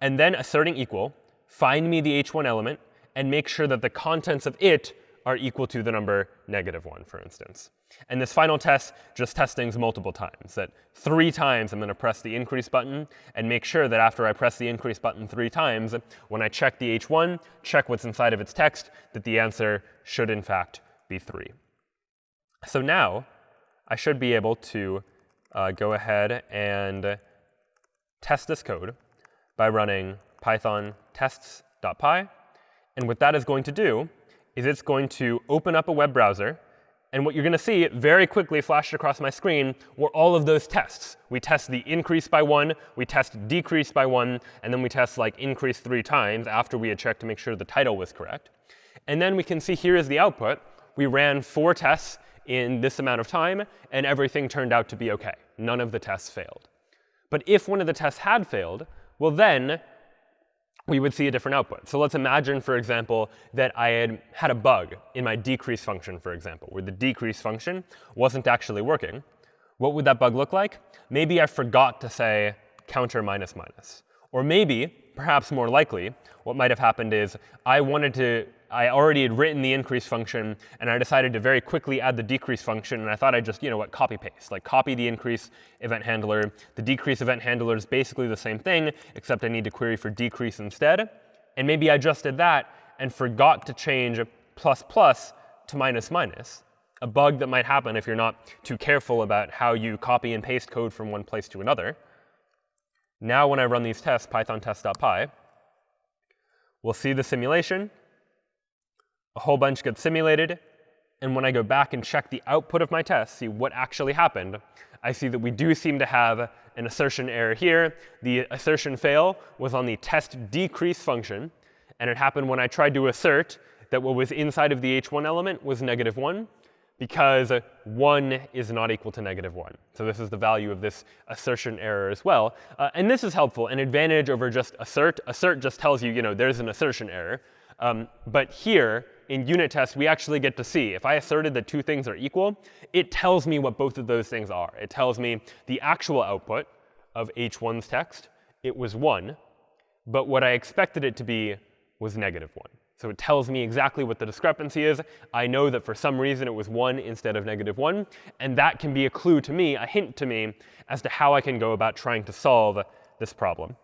and then asserting equal, find me the h1 element, and make sure that the contents of it are equal to the number negative 1, for instance. And this final test just tests things multiple times. That three times I'm going to press the increase button and make sure that after I press the increase button three times, when I check the h1, check what's inside of its text, that the answer should in fact be 3. So now I should be able to uh, go ahead and test this code by running python tests.py. And what that is going to do is it's going to open up a web browser. And what you're going to see very quickly flashed across my screen were all of those tests. We test the increase by 1, we test decrease by 1, and then we test like increase three times after we had checked to make sure the title was correct. And then we can see here is the output. We ran four tests in this amount of time, and everything turned out to be OK. None of the tests failed. But if one of the tests had failed, well, then we would see a different output. So let's imagine, for example, that I had had a bug in my decrease function, for example, where the decrease function wasn't actually working. What would that bug look like? Maybe I forgot to say counter minus minus. Or maybe, perhaps more likely, what might have happened is I wanted to I already had written the increase function, and I decided to very quickly add the decrease function. And I thought I'd just, you know what, copy paste, like copy the increase event handler. The decrease event handler is basically the same thing, except I need to query for decrease instead. And maybe I just did that and forgot to change plus plus to minus minus, a bug that might happen if you're not too careful about how you copy and paste code from one place to another. Now when I run these tests, python test.py, we'll see the simulation a whole bunch gets simulated, And when I go back and check the output of my test, see what actually happened, I see that we do seem to have an assertion error here. The assertion fail was on the test decrease function. And it happened when I tried to assert that what was inside of the h1 element was negative 1 because 1 is not equal to negative 1. So this is the value of this assertion error as well. Uh, and this is helpful, an advantage over just assert. Assert just tells you, you know, there's an assertion error. Um, but here, in unit tests, we actually get to see. If I asserted that two things are equal, it tells me what both of those things are. It tells me the actual output of h1's text, it was 1. But what I expected it to be was negative 1. So it tells me exactly what the discrepancy is. I know that for some reason it was 1 instead of negative 1. And that can be a clue to me, a hint to me, as to how I can go about trying to solve this problem.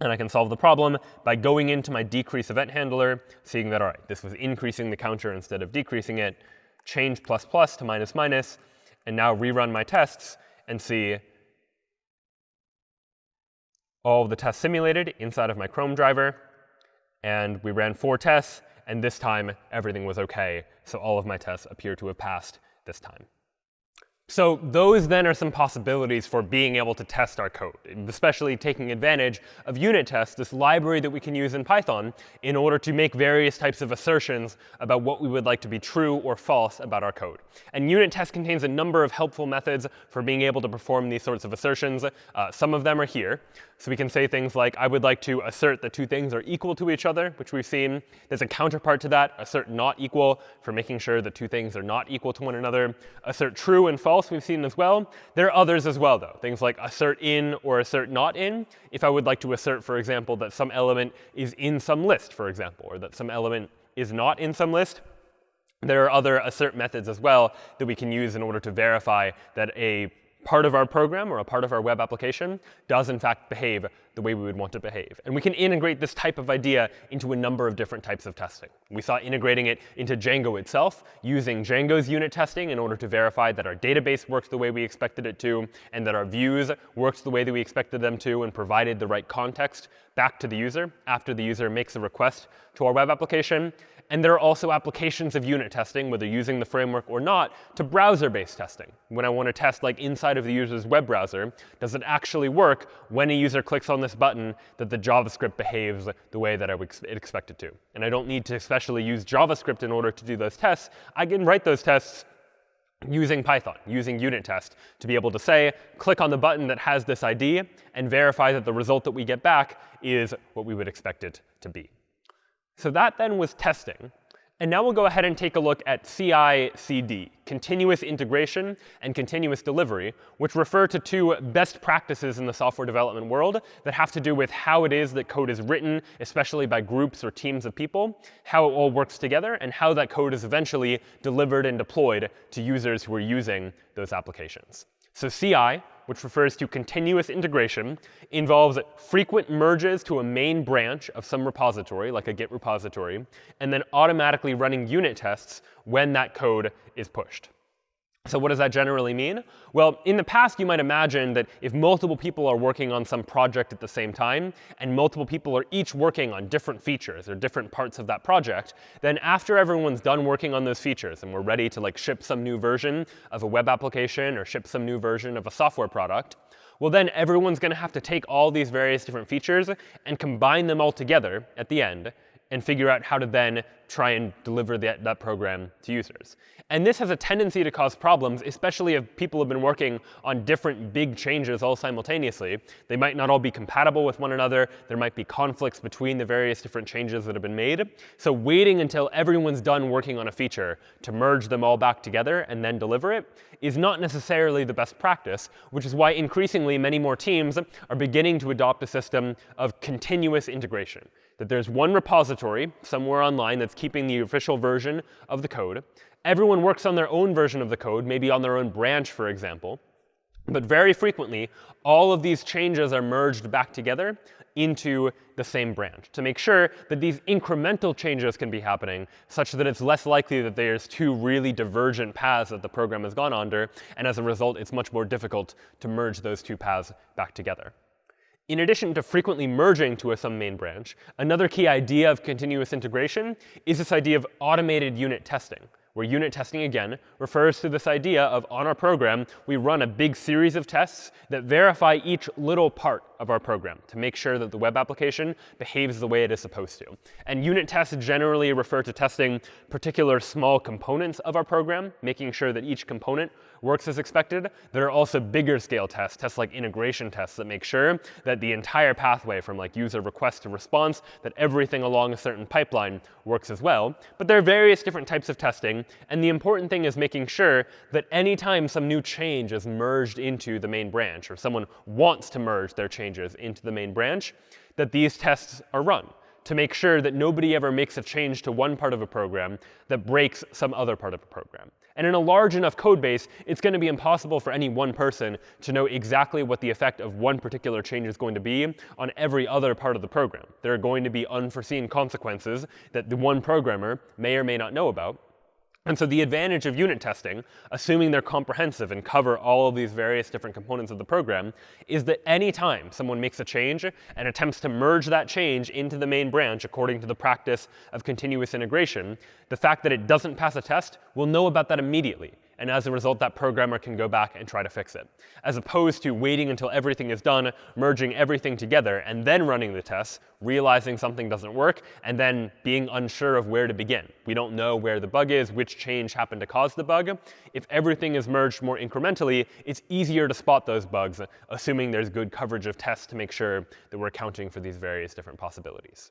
And I can solve the problem by going into my decrease event handler, seeing that, all right, this was increasing the counter instead of decreasing it, change plus plus to minus minus, and now rerun my tests and see all the tests simulated inside of my Chrome driver. And we ran four tests, and this time everything was OK. So all of my tests appear to have passed this time. So those then are some possibilities for being able to test our code, especially taking advantage of unit tests, this library that we can use in Python in order to make various types of assertions about what we would like to be true or false about our code. And unit test contains a number of helpful methods for being able to perform these sorts of assertions. Uh, some of them are here. So we can say things like, I would like to assert that two things are equal to each other, which we've seen. There's a counterpart to that, assert not equal, for making sure that two things are not equal to one another. Assert true and false we've seen as well. There are others as well, though, things like assert in or assert not in. If I would like to assert, for example, that some element is in some list, for example, or that some element is not in some list, there are other assert methods as well that we can use in order to verify that a part of our program or a part of our web application does in fact behave the way we would want to behave. And we can integrate this type of idea into a number of different types of testing. We saw integrating it into Django itself, using Django's unit testing in order to verify that our database works the way we expected it to, and that our views worked the way that we expected them to, and provided the right context back to the user after the user makes a request to our web application. And there are also applications of unit testing, whether using the framework or not, to browser-based testing. When I want to test like inside of the user's web browser, does it actually work when a user clicks on this button that the JavaScript behaves the way that I would expect it to? And I don't need to especially use JavaScript in order to do those tests. I can write those tests using Python, using unit test, to be able to say, click on the button that has this ID and verify that the result that we get back is what we would expect it to be. So that then was testing. And now we'll go ahead and take a look at CI/CD, continuous integration and continuous delivery, which refer to two best practices in the software development world that have to do with how it is that code is written, especially by groups or teams of people, how it all works together, and how that code is eventually delivered and deployed to users who are using those applications. So CI which refers to continuous integration, involves frequent merges to a main branch of some repository, like a Git repository, and then automatically running unit tests when that code is pushed. So what does that generally mean? Well, in the past, you might imagine that if multiple people are working on some project at the same time, and multiple people are each working on different features or different parts of that project, then after everyone's done working on those features and we're ready to like ship some new version of a web application or ship some new version of a software product, well, then everyone's going to have to take all these various different features and combine them all together at the end and figure out how to then try and deliver that, that program to users. And this has a tendency to cause problems, especially if people have been working on different big changes all simultaneously. They might not all be compatible with one another. There might be conflicts between the various different changes that have been made. So waiting until everyone's done working on a feature to merge them all back together and then deliver it is not necessarily the best practice, which is why increasingly many more teams are beginning to adopt a system of continuous integration that there's one repository somewhere online that's keeping the official version of the code. Everyone works on their own version of the code, maybe on their own branch, for example. But very frequently, all of these changes are merged back together into the same branch to make sure that these incremental changes can be happening such that it's less likely that there's two really divergent paths that the program has gone under. And as a result, it's much more difficult to merge those two paths back together. In addition to frequently merging to a some main branch, another key idea of continuous integration is this idea of automated unit testing, where unit testing, again, refers to this idea of on our program, we run a big series of tests that verify each little part of our program to make sure that the web application behaves the way it is supposed to. And unit tests generally refer to testing particular small components of our program, making sure that each component works as expected. There are also bigger scale tests, tests like integration tests that make sure that the entire pathway from like user request to response, that everything along a certain pipeline works as well. But there are various different types of testing. And the important thing is making sure that anytime some new change is merged into the main branch, or someone wants to merge their changes into the main branch, that these tests are run to make sure that nobody ever makes a change to one part of a program that breaks some other part of a program. And in a large enough code base, it's going to be impossible for any one person to know exactly what the effect of one particular change is going to be on every other part of the program. There are going to be unforeseen consequences that the one programmer may or may not know about. And so the advantage of unit testing, assuming they're comprehensive and cover all of these various different components of the program, is that any time someone makes a change and attempts to merge that change into the main branch according to the practice of continuous integration, the fact that it doesn't pass a test will know about that immediately. And as a result, that programmer can go back and try to fix it, as opposed to waiting until everything is done, merging everything together, and then running the tests, realizing something doesn't work, and then being unsure of where to begin. We don't know where the bug is, which change happened to cause the bug. If everything is merged more incrementally, it's easier to spot those bugs, assuming there's good coverage of tests to make sure that we're accounting for these various different possibilities.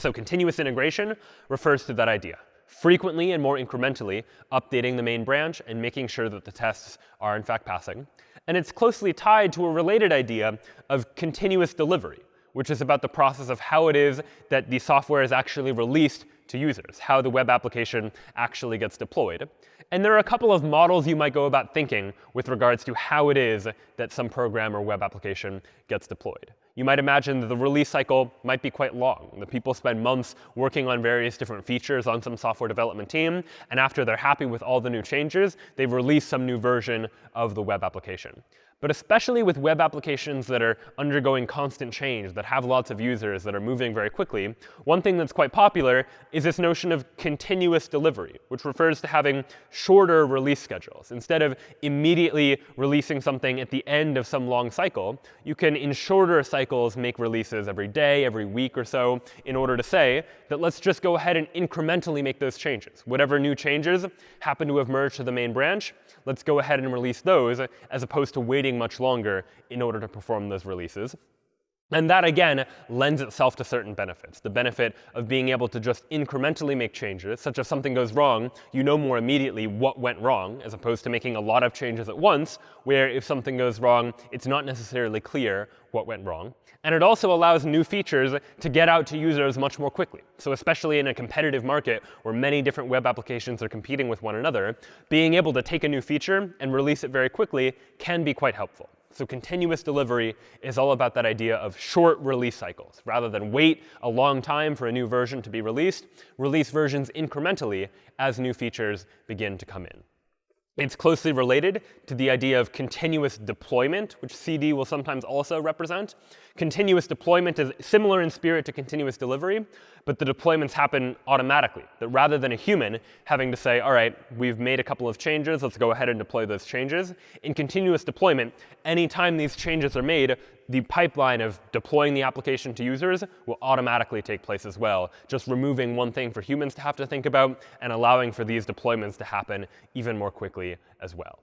So continuous integration refers to that idea frequently and more incrementally updating the main branch and making sure that the tests are in fact passing. And it's closely tied to a related idea of continuous delivery, which is about the process of how it is that the software is actually released to users, how the web application actually gets deployed. And there are a couple of models you might go about thinking with regards to how it is that some program or web application gets deployed. You might imagine that the release cycle might be quite long. The people spend months working on various different features on some software development team. And after they're happy with all the new changes, they release some new version of the web application. But especially with web applications that are undergoing constant change, that have lots of users, that are moving very quickly, one thing that's quite popular is this notion of continuous delivery, which refers to having shorter release schedules. Instead of immediately releasing something at the end of some long cycle, you can, in shorter cycles, make releases every day, every week or so, in order to say that let's just go ahead and incrementally make those changes. Whatever new changes happen to have merged to the main branch, let's go ahead and release those, as opposed to waiting waiting much longer in order to perform those releases. And that, again, lends itself to certain benefits. The benefit of being able to just incrementally make changes, such if something goes wrong, you know more immediately what went wrong, as opposed to making a lot of changes at once, where if something goes wrong, it's not necessarily clear what went wrong. And it also allows new features to get out to users much more quickly. So especially in a competitive market where many different web applications are competing with one another, being able to take a new feature and release it very quickly can be quite helpful. So continuous delivery is all about that idea of short release cycles. Rather than wait a long time for a new version to be released, release versions incrementally as new features begin to come in. It's closely related to the idea of continuous deployment, which CD will sometimes also represent. Continuous deployment is similar in spirit to continuous delivery, but the deployments happen automatically. That rather than a human having to say, all right, we've made a couple of changes, let's go ahead and deploy those changes. In continuous deployment, anytime these changes are made, the pipeline of deploying the application to users will automatically take place as well, just removing one thing for humans to have to think about and allowing for these deployments to happen even more quickly as well.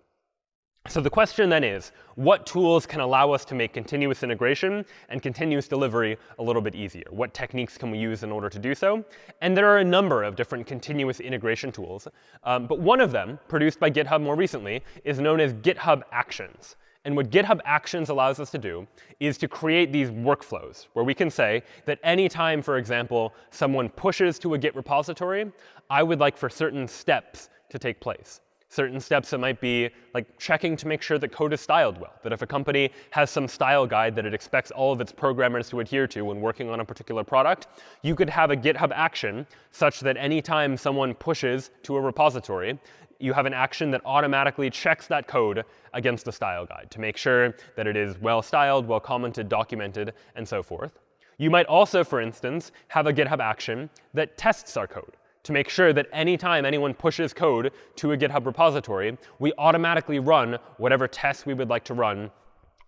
So the question then is, what tools can allow us to make continuous integration and continuous delivery a little bit easier? What techniques can we use in order to do so? And there are a number of different continuous integration tools. Um, but one of them, produced by GitHub more recently, is known as GitHub Actions. And what GitHub Actions allows us to do is to create these workflows where we can say that anytime, for example, someone pushes to a Git repository, I would like for certain steps to take place certain steps that might be like checking to make sure that code is styled well. That if a company has some style guide that it expects all of its programmers to adhere to when working on a particular product, you could have a GitHub action such that anytime someone pushes to a repository, you have an action that automatically checks that code against the style guide to make sure that it is well styled, well commented, documented, and so forth. You might also, for instance, have a GitHub action that tests our code to make sure that anytime anyone pushes code to a GitHub repository, we automatically run whatever tests we would like to run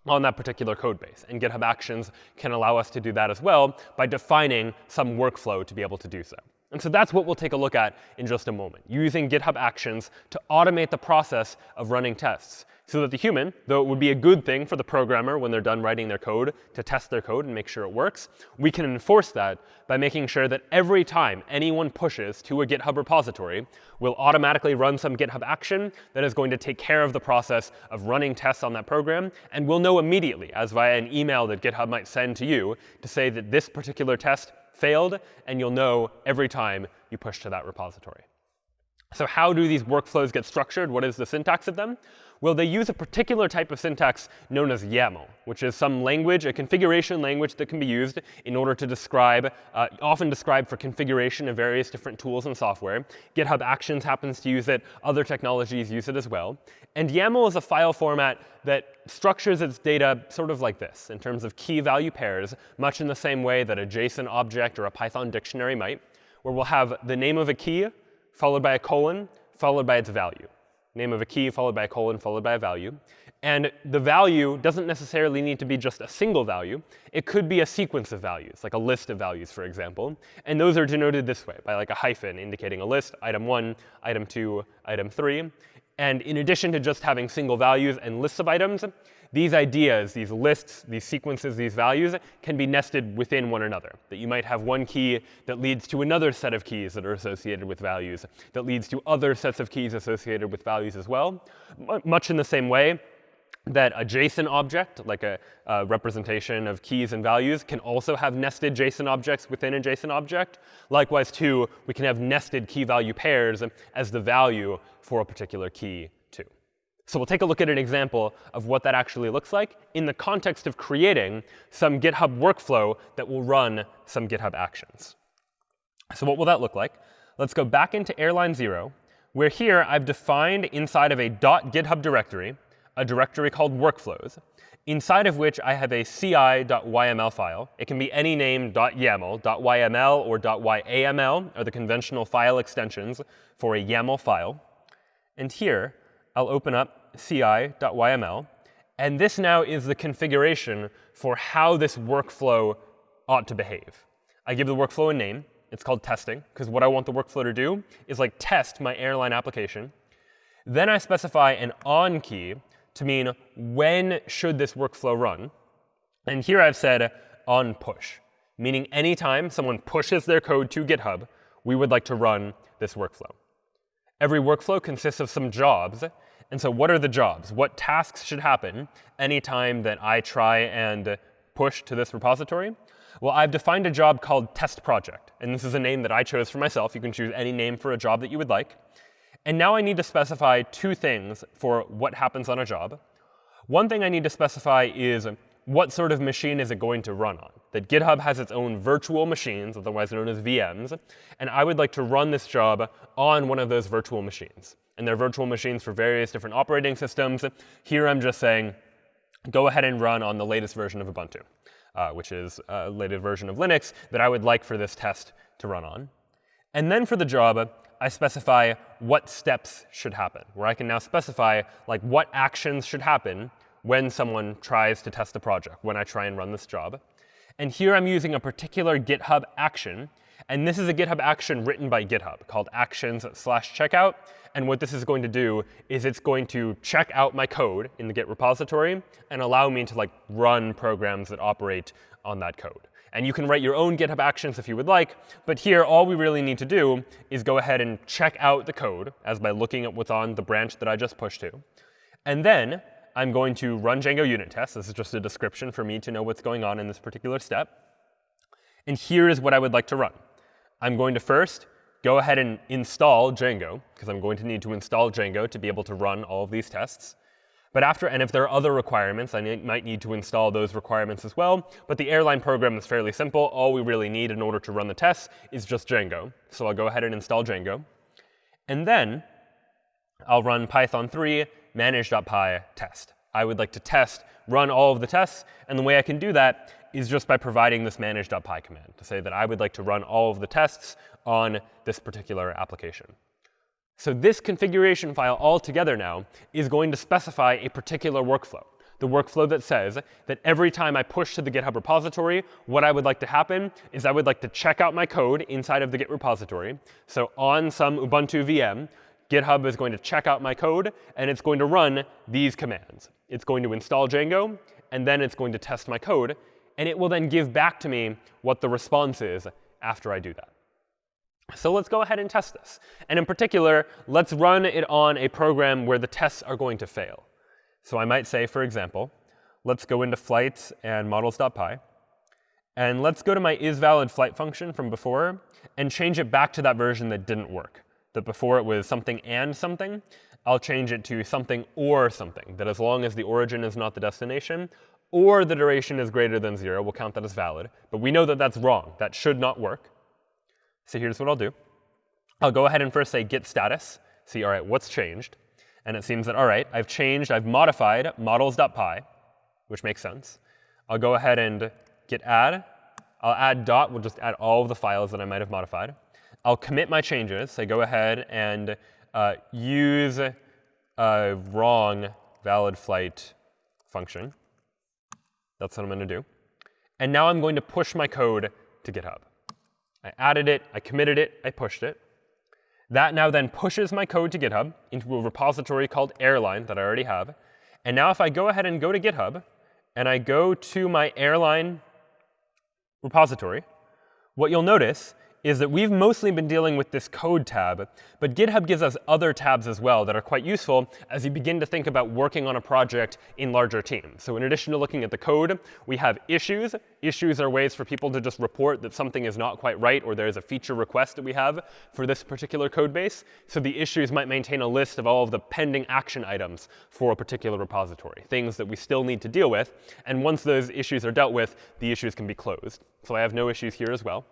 on that particular code base. And GitHub Actions can allow us to do that as well by defining some workflow to be able to do so. And so that's what we'll take a look at in just a moment, using GitHub Actions to automate the process of running tests so that the human, though it would be a good thing for the programmer when they're done writing their code to test their code and make sure it works, we can enforce that by making sure that every time anyone pushes to a GitHub repository, we'll automatically run some GitHub action that is going to take care of the process of running tests on that program. And we'll know immediately, as via an email that GitHub might send to you, to say that this particular test failed, and you'll know every time you push to that repository. So how do these workflows get structured? What is the syntax of them? Well, they use a particular type of syntax known as YAML, which is some language, a configuration language that can be used in order to describe, uh, often described for configuration of various different tools and software. GitHub Actions happens to use it. Other technologies use it as well. And YAML is a file format that structures its data sort of like this, in terms of key-value pairs, much in the same way that a JSON object or a Python dictionary might, where we'll have the name of a key followed by a colon, followed by its value name of a key followed by a colon followed by a value. And the value doesn't necessarily need to be just a single value. It could be a sequence of values, like a list of values, for example. And those are denoted this way, by like a hyphen indicating a list, item 1, item 2, item 3. And in addition to just having single values and lists of items, these ideas, these lists, these sequences, these values can be nested within one another. That you might have one key that leads to another set of keys that are associated with values, that leads to other sets of keys associated with values as well. Much in the same way that a JSON object, like a, a, representation of keys and values, can also have nested JSON objects within a JSON object. Likewise, too, we can have nested key value pairs as the value for a particular key so we'll take a look at an example of what that actually looks like in the context of creating some GitHub workflow that will run some GitHub actions. So what will that look like? Let's go back into airline 0, where here I've defined inside of a .github directory a directory called workflows, inside of which I have a ci.yml file. It can be any name .yaml, .yml, or .yaml are the conventional file extensions for a YAML file. And here, I'll open up ci.yml. And this now is the configuration for how this workflow ought to behave. I give the workflow a name. It's called testing, because what I want the workflow to do is like test my airline application. Then I specify an on key to mean when should this workflow run. And here I've said on push, meaning anytime someone pushes their code to GitHub, we would like to run this workflow. Every workflow consists of some jobs. And so what are the jobs? What tasks should happen anytime that I try and push to this repository? Well, I've defined a job called test project. And this is a name that I chose for myself. You can choose any name for a job that you would like. And now I need to specify two things for what happens on a job. One thing I need to specify is what sort of machine is it going to run on? That GitHub has its own virtual machines, otherwise known as VMs. And I would like to run this job on one of those virtual machines. And they're virtual machines for various different operating systems. Here I'm just saying, go ahead and run on the latest version of Ubuntu, uh, which is a latest version of Linux that I would like for this test to run on. And then for the job, I specify what steps should happen, where I can now specify like what actions should happen when someone tries to test a project, when I try and run this job. And here I'm using a particular GitHub action. And this is a GitHub action written by GitHub called actions slash checkout. And what this is going to do is it's going to check out my code in the Git repository and allow me to like run programs that operate on that code. And you can write your own GitHub actions if you would like. But here, all we really need to do is go ahead and check out the code as by looking at what's on the branch that I just pushed to. And then I'm going to run Django unit tests. This is just a description for me to know what's going on in this particular step. And here is what I would like to run. I'm going to first go ahead and install Django, because I'm going to need to install Django to be able to run all of these tests. But after, and if there are other requirements, I might need to install those requirements as well. But the airline program is fairly simple. All we really need in order to run the tests is just Django. So I'll go ahead and install Django. And then I'll run Python 3 manage.py test. I would like to test, run all of the tests. And the way I can do that is just by providing this manage.py command to say that I would like to run all of the tests on this particular application. So this configuration file altogether now is going to specify a particular workflow. The workflow that says that every time I push to the GitHub repository, what I would like to happen is I would like to check out my code inside of the Git repository. So on some Ubuntu VM, GitHub is going to check out my code, and it's going to run these commands. It's going to install Django, and then it's going to test my code. And it will then give back to me what the response is after I do that. So let's go ahead and test this. And in particular, let's run it on a program where the tests are going to fail. So I might say, for example, let's go into flights and models.py. And let's go to my isValidFlight function from before and change it back to that version that didn't work. That before it was something and something. I'll change it to something or something, that as long as the origin is not the destination, or the duration is greater than 0, we'll count that as valid. But we know that that's wrong. That should not work. So here's what I'll do. I'll go ahead and first say git status, see, all right, what's changed? And it seems that, all right, I've changed, I've modified models.py, which makes sense. I'll go ahead and git add. I'll add dot. We'll just add all of the files that I might have modified. I'll commit my changes. Say go ahead and uh, use a wrong valid flight function. That's what I'm going to do. And now I'm going to push my code to GitHub. I added it, I committed it, I pushed it. That now then pushes my code to GitHub into a repository called airline that I already have. And now if I go ahead and go to GitHub, and I go to my airline repository, what you'll notice is that we've mostly been dealing with this code tab, but GitHub gives us other tabs as well that are quite useful as you begin to think about working on a project in larger teams. So in addition to looking at the code, we have issues. Issues are ways for people to just report that something is not quite right or there's a feature request that we have for this particular code base. So the issues might maintain a list of all of the pending action items for a particular repository, things that we still need to deal with. And once those issues are dealt with, the issues can be closed. So I have no issues here as well.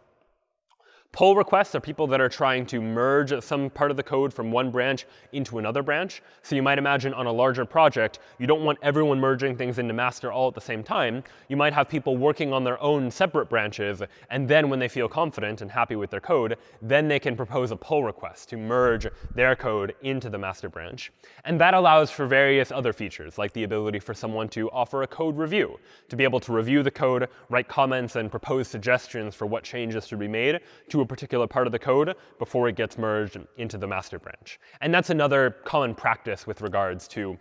Pull requests are people that are trying to merge some part of the code from one branch into another branch. So you might imagine on a larger project, you don't want everyone merging things into master all at the same time. You might have people working on their own separate branches. And then when they feel confident and happy with their code, then they can propose a pull request to merge their code into the master branch. And that allows for various other features, like the ability for someone to offer a code review, to be able to review the code, write comments, and propose suggestions for what changes should be made to a particular part of the code before it gets merged into the master branch. And that's another common practice with regards to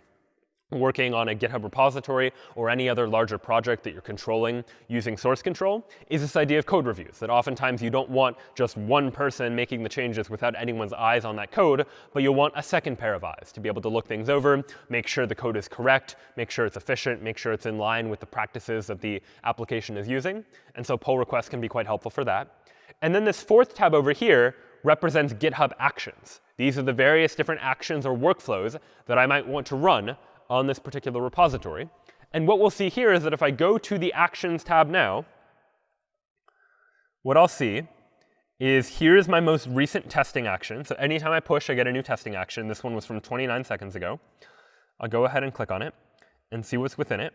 working on a GitHub repository or any other larger project that you're controlling using source control is this idea of code reviews, that oftentimes you don't want just one person making the changes without anyone's eyes on that code, but you'll want a second pair of eyes to be able to look things over, make sure the code is correct, make sure it's efficient, make sure it's in line with the practices that the application is using. And so pull requests can be quite helpful for that. And then this fourth tab over here represents GitHub Actions. These are the various different actions or workflows that I might want to run on this particular repository. And what we'll see here is that if I go to the Actions tab now, what I'll see is here's my most recent testing action. So anytime I push, I get a new testing action. This one was from 29 seconds ago. I'll go ahead and click on it and see what's within it.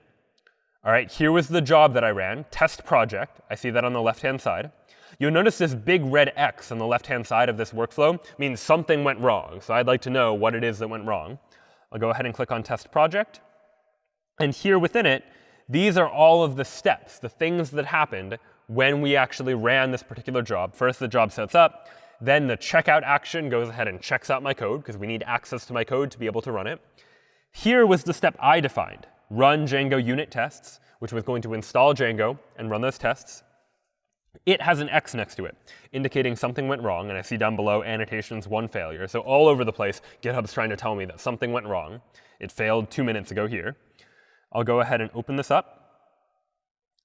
All right, here was the job that I ran, test project. I see that on the left-hand side. You'll notice this big red X on the left-hand side of this workflow means something went wrong. So I'd like to know what it is that went wrong. I'll go ahead and click on test project. And here within it, these are all of the steps, the things that happened when we actually ran this particular job. First, the job sets up. Then the checkout action goes ahead and checks out my code, because we need access to my code to be able to run it. Here was the step I defined, run Django unit tests, which was going to install Django and run those tests. It has an X next to it, indicating something went wrong. And I see down below annotations one failure. So all over the place, GitHub's trying to tell me that something went wrong. It failed two minutes ago here. I'll go ahead and open this up.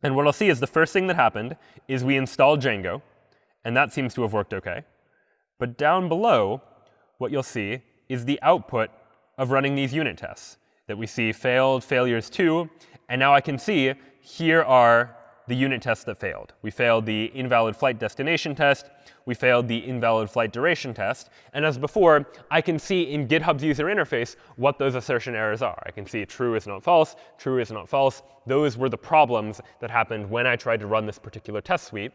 And what I'll see is the first thing that happened is we installed Django. And that seems to have worked OK. But down below, what you'll see is the output of running these unit tests that we see failed, failures 2. And now I can see here are the unit tests that failed. We failed the invalid flight destination test. We failed the invalid flight duration test. And as before, I can see in GitHub's user interface what those assertion errors are. I can see true is not false, true is not false. Those were the problems that happened when I tried to run this particular test suite.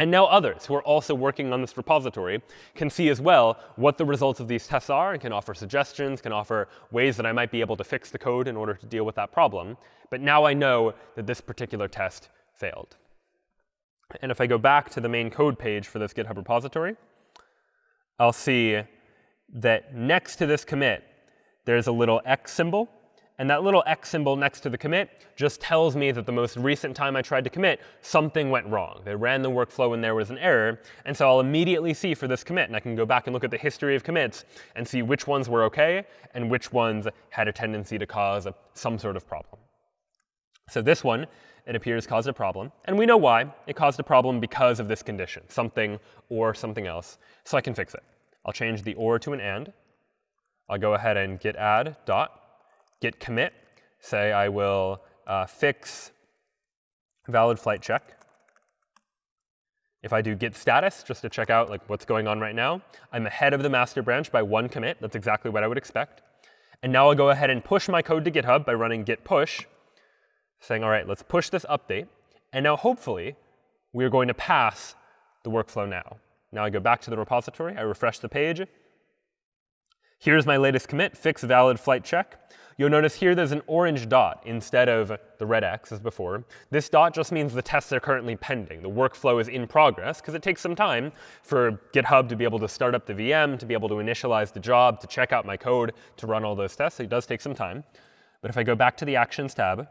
And now others who are also working on this repository can see as well what the results of these tests are and can offer suggestions, can offer ways that I might be able to fix the code in order to deal with that problem. But now I know that this particular test failed. And if I go back to the main code page for this GitHub repository, I'll see that next to this commit, there's a little X symbol. And that little X symbol next to the commit just tells me that the most recent time I tried to commit, something went wrong. They ran the workflow and there was an error. And so I'll immediately see for this commit. And I can go back and look at the history of commits and see which ones were OK and which ones had a tendency to cause some sort of problem. So this one it appears caused a problem. And we know why. It caused a problem because of this condition, something or something else. So I can fix it. I'll change the or to an and. I'll go ahead and git add dot git commit. Say I will uh, fix valid flight check. If I do git status, just to check out like what's going on right now, I'm ahead of the master branch by one commit. That's exactly what I would expect. And now I'll go ahead and push my code to GitHub by running git push saying, all right, let's push this update. And now hopefully, we're going to pass the workflow now. Now I go back to the repository. I refresh the page. Here's my latest commit, fix valid flight check. You'll notice here there's an orange dot instead of the red X as before. This dot just means the tests are currently pending. The workflow is in progress, because it takes some time for GitHub to be able to start up the VM, to be able to initialize the job, to check out my code, to run all those tests. It does take some time. But if I go back to the Actions tab,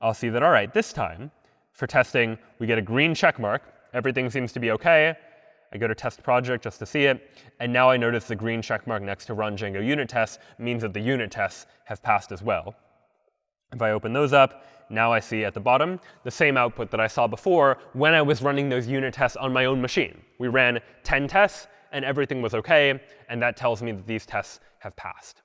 I'll see that, all right, this time, for testing, we get a green check mark. Everything seems to be OK. I go to test project just to see it. And now I notice the green check mark next to run Django unit tests means that the unit tests have passed as well. If I open those up, now I see at the bottom the same output that I saw before when I was running those unit tests on my own machine. We ran 10 tests, and everything was OK. And that tells me that these tests have passed.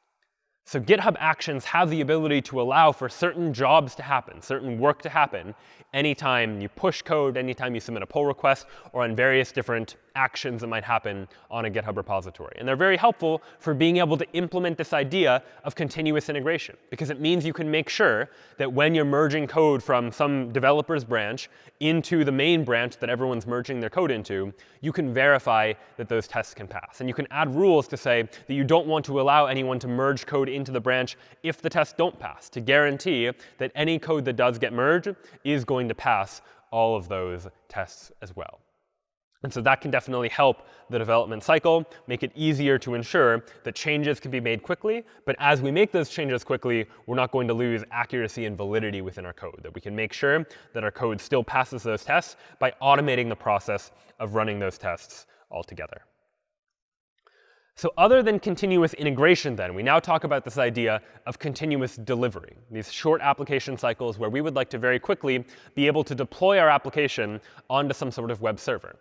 So GitHub Actions have the ability to allow for certain jobs to happen, certain work to happen, anytime you push code, anytime you submit a pull request, or on various different actions that might happen on a GitHub repository. And they're very helpful for being able to implement this idea of continuous integration, because it means you can make sure that when you're merging code from some developer's branch into the main branch that everyone's merging their code into, you can verify that those tests can pass. And you can add rules to say that you don't want to allow anyone to merge code into the branch if the tests don't pass, to guarantee that any code that does get merged is going to pass all of those tests as well. And so that can definitely help the development cycle, make it easier to ensure that changes can be made quickly. But as we make those changes quickly, we're not going to lose accuracy and validity within our code, that we can make sure that our code still passes those tests by automating the process of running those tests altogether. So other than continuous integration, then, we now talk about this idea of continuous delivery, these short application cycles where we would like to very quickly be able to deploy our application onto some sort of web server.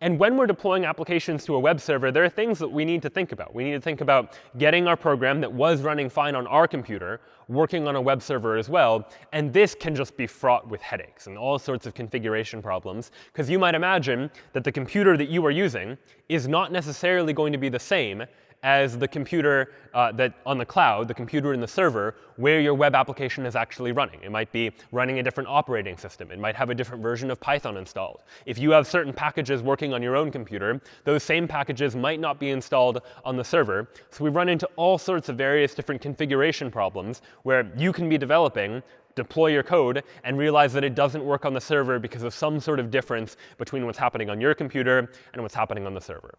And when we're deploying applications to a web server, there are things that we need to think about. We need to think about getting our program that was running fine on our computer working on a web server as well. And this can just be fraught with headaches and all sorts of configuration problems. Because you might imagine that the computer that you are using is not necessarily going to be the same as the computer uh, that on the cloud, the computer in the server, where your web application is actually running. It might be running a different operating system. It might have a different version of Python installed. If you have certain packages working on your own computer, those same packages might not be installed on the server. So we run into all sorts of various different configuration problems where you can be developing deploy your code and realize that it doesn't work on the server because of some sort of difference between what's happening on your computer and what's happening on the server.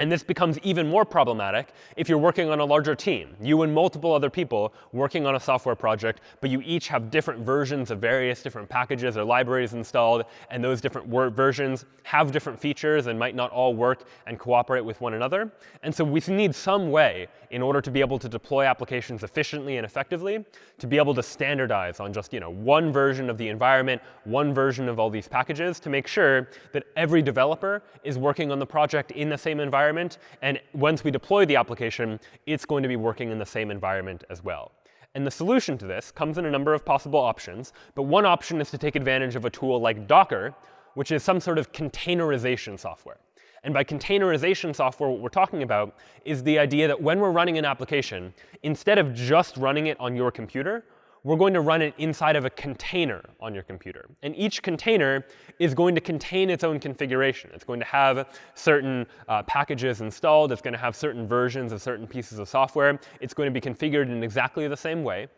And this becomes even more problematic if you're working on a larger team, you and multiple other people working on a software project, but you each have different versions of various different packages or libraries installed, and those different versions have different features and might not all work and cooperate with one another. And so we need some way in order to be able to deploy applications efficiently and effectively to be able to standardize on just you know, one version of the environment, one version of all these packages to make sure that every developer is working on the project in the same environment environment. And once we deploy the application, it's going to be working in the same environment as well. And the solution to this comes in a number of possible options. But one option is to take advantage of a tool like Docker, which is some sort of containerization software. And by containerization software, what we're talking about is the idea that when we're running an application, instead of just running it on your computer, we're going to run it inside of a container on your computer. And each container is going to contain its own configuration. It's going to have certain uh, packages installed. It's going to have certain versions of certain pieces of software. It's going to be configured in exactly the same way.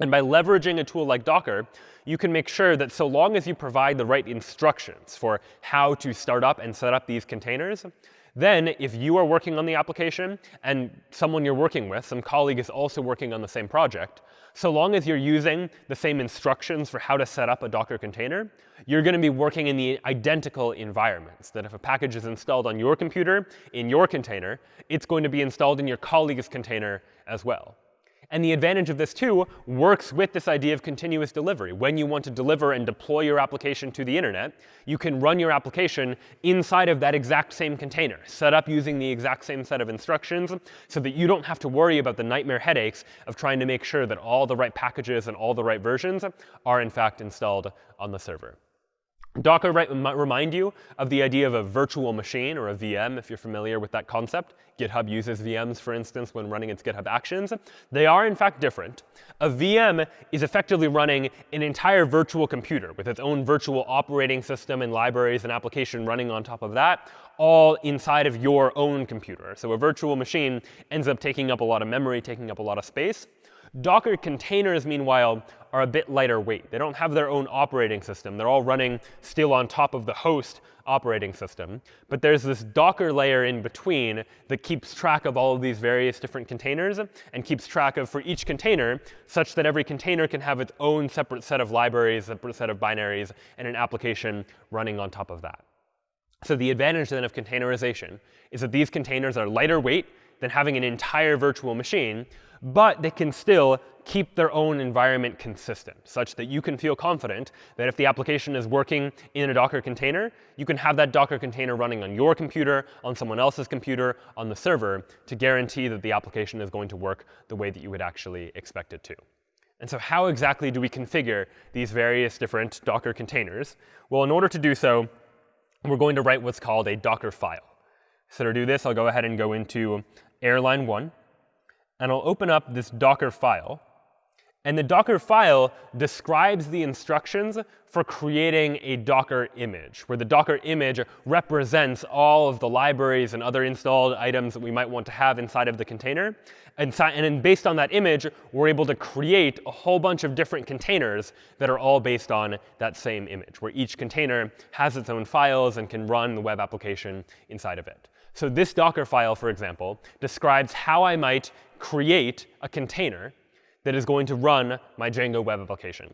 And by leveraging a tool like Docker, you can make sure that so long as you provide the right instructions for how to start up and set up these containers, then if you are working on the application and someone you're working with, some colleague is also working on the same project, so long as you're using the same instructions for how to set up a Docker container, you're going to be working in the identical environments. That if a package is installed on your computer in your container, it's going to be installed in your colleague's container as well. And the advantage of this, too, works with this idea of continuous delivery. When you want to deliver and deploy your application to the internet, you can run your application inside of that exact same container, set up using the exact same set of instructions, so that you don't have to worry about the nightmare headaches of trying to make sure that all the right packages and all the right versions are, in fact, installed on the server. Docker might remind you of the idea of a virtual machine, or a VM, if you're familiar with that concept. GitHub uses VMs, for instance, when running its GitHub Actions. They are, in fact, different. A VM is effectively running an entire virtual computer with its own virtual operating system and libraries and application running on top of that, all inside of your own computer. So a virtual machine ends up taking up a lot of memory, taking up a lot of space. Docker containers, meanwhile, are a bit lighter weight. They don't have their own operating system. They're all running still on top of the host operating system. But there's this Docker layer in between that keeps track of all of these various different containers and keeps track of for each container such that every container can have its own separate set of libraries, separate set of binaries, and an application running on top of that. So the advantage then of containerization is that these containers are lighter weight than having an entire virtual machine, but they can still keep their own environment consistent, such that you can feel confident that if the application is working in a Docker container, you can have that Docker container running on your computer, on someone else's computer, on the server, to guarantee that the application is going to work the way that you would actually expect it to. And so how exactly do we configure these various different Docker containers? Well, in order to do so, we're going to write what's called a Docker file. So to do this, I'll go ahead and go into airline 1 and I'll open up this Docker file. And the Docker file describes the instructions for creating a Docker image, where the Docker image represents all of the libraries and other installed items that we might want to have inside of the container. And, and then based on that image, we're able to create a whole bunch of different containers that are all based on that same image, where each container has its own files and can run the web application inside of it. So this Docker file, for example, describes how I might create a container that is going to run my Django web application.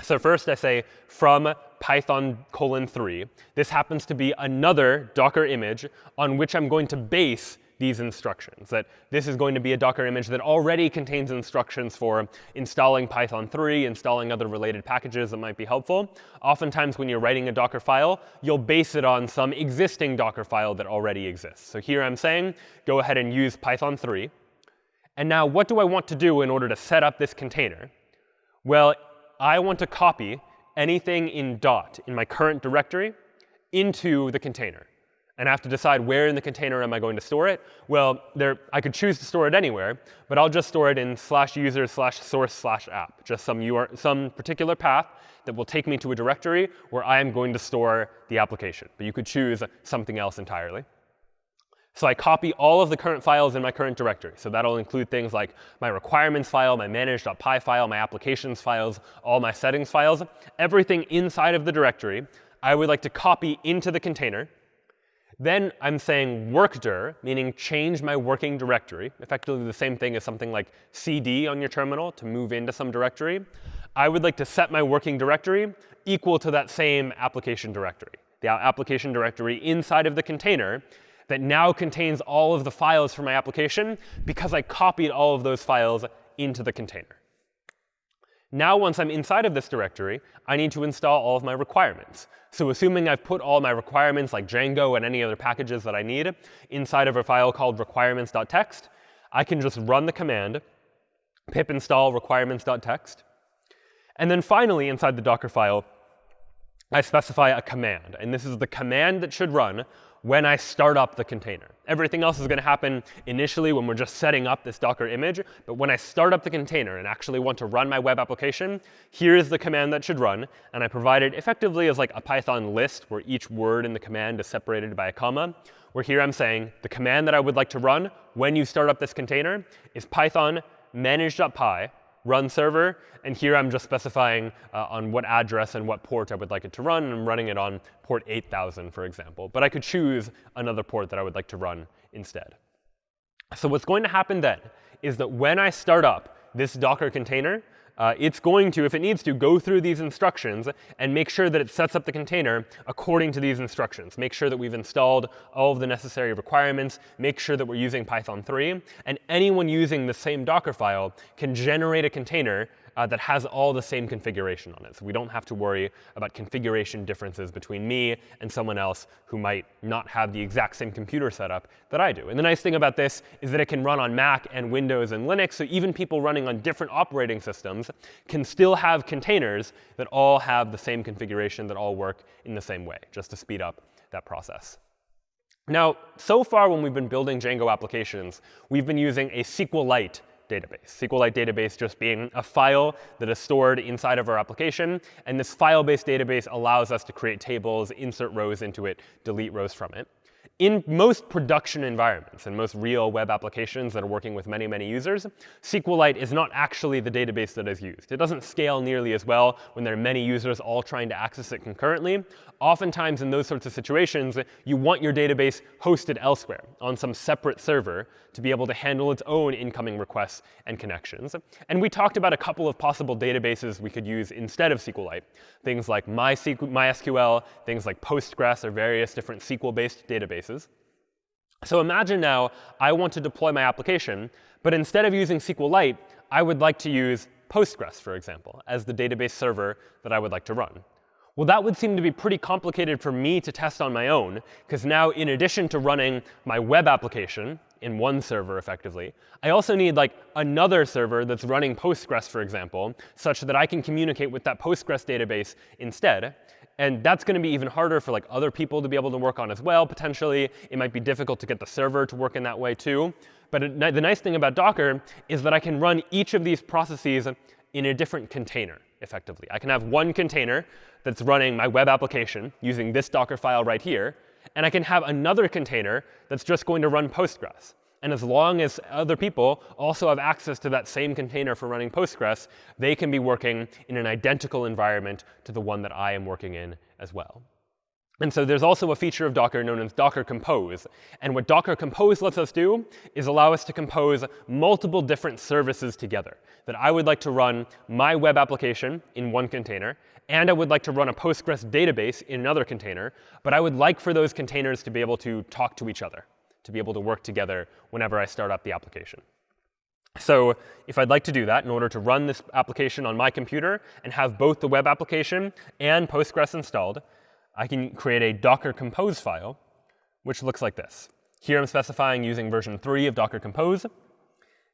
So first I say from Python colon 3. This happens to be another Docker image on which I'm going to base these instructions, that this is going to be a Docker image that already contains instructions for installing Python 3, installing other related packages that might be helpful. Oftentimes, when you're writing a Docker file, you'll base it on some existing Docker file that already exists. So here I'm saying, go ahead and use Python 3. And now what do I want to do in order to set up this container? Well, I want to copy anything in dot in my current directory into the container and I have to decide where in the container am I going to store it. Well, there, I could choose to store it anywhere, but I'll just store it in slash user slash source slash app, just some, some particular path that will take me to a directory where I am going to store the application. But you could choose something else entirely. So I copy all of the current files in my current directory. So that'll include things like my requirements file, my manage.py file, my applications files, all my settings files. Everything inside of the directory, I would like to copy into the container. Then I'm saying workdir, meaning change my working directory, effectively the same thing as something like cd on your terminal to move into some directory. I would like to set my working directory equal to that same application directory, the application directory inside of the container that now contains all of the files for my application because I copied all of those files into the container. Now, once I'm inside of this directory, I need to install all of my requirements. So assuming I've put all my requirements, like Django and any other packages that I need, inside of a file called requirements.txt, I can just run the command pip install requirements.txt. And then finally, inside the Docker file, I specify a command. And this is the command that should run when I start up the container. Everything else is going to happen initially when we're just setting up this Docker image. But when I start up the container and actually want to run my web application, here's the command that should run. And I provide it effectively as like a Python list where each word in the command is separated by a comma. Where here I'm saying the command that I would like to run when you start up this container is python manage.py run server. And here I'm just specifying uh, on what address and what port I would like it to run. And I'm running it on port 8000, for example. But I could choose another port that I would like to run instead. So what's going to happen then is that when I start up this Docker container, uh, it's going to, if it needs to, go through these instructions and make sure that it sets up the container according to these instructions. Make sure that we've installed all of the necessary requirements. Make sure that we're using Python 3. And anyone using the same Docker file can generate a container uh, that has all the same configuration on it. So we don't have to worry about configuration differences between me and someone else who might not have the exact same computer setup that I do. And the nice thing about this is that it can run on Mac and Windows and Linux. So even people running on different operating systems can still have containers that all have the same configuration, that all work in the same way, just to speed up that process. Now, so far when we've been building Django applications, we've been using a SQLite database. SQLite database just being a file that is stored inside of our application. And this file-based database allows us to create tables, insert rows into it, delete rows from it in most production environments and most real web applications that are working with many, many users, SQLite is not actually the database that is used. It doesn't scale nearly as well when there are many users all trying to access it concurrently. Oftentimes, in those sorts of situations, you want your database hosted elsewhere on some separate server to be able to handle its own incoming requests and connections. And we talked about a couple of possible databases we could use instead of SQLite, things like MySQL, things like Postgres, or various different SQL-based databases. So imagine now I want to deploy my application, but instead of using SQLite, I would like to use Postgres, for example, as the database server that I would like to run. Well, that would seem to be pretty complicated for me to test on my own, because now in addition to running my web application in one server effectively, I also need like another server that's running Postgres, for example, such that I can communicate with that Postgres database instead. And that's going to be even harder for like other people to be able to work on as well, potentially. It might be difficult to get the server to work in that way too. But the nice thing about Docker is that I can run each of these processes in a different container effectively. I can have one container that's running my web application using this Docker file right here. And I can have another container that's just going to run Postgres. And as long as other people also have access to that same container for running Postgres, they can be working in an identical environment to the one that I am working in as well. And so there's also a feature of Docker known as Docker Compose. And what Docker Compose lets us do is allow us to compose multiple different services together. That I would like to run my web application in one container, and I would like to run a Postgres database in another container. But I would like for those containers to be able to talk to each other, to be able to work together whenever I start up the application. So if I'd like to do that in order to run this application on my computer and have both the web application and Postgres installed, I can create a Docker Compose file, which looks like this. Here I'm specifying using version 3 of Docker Compose.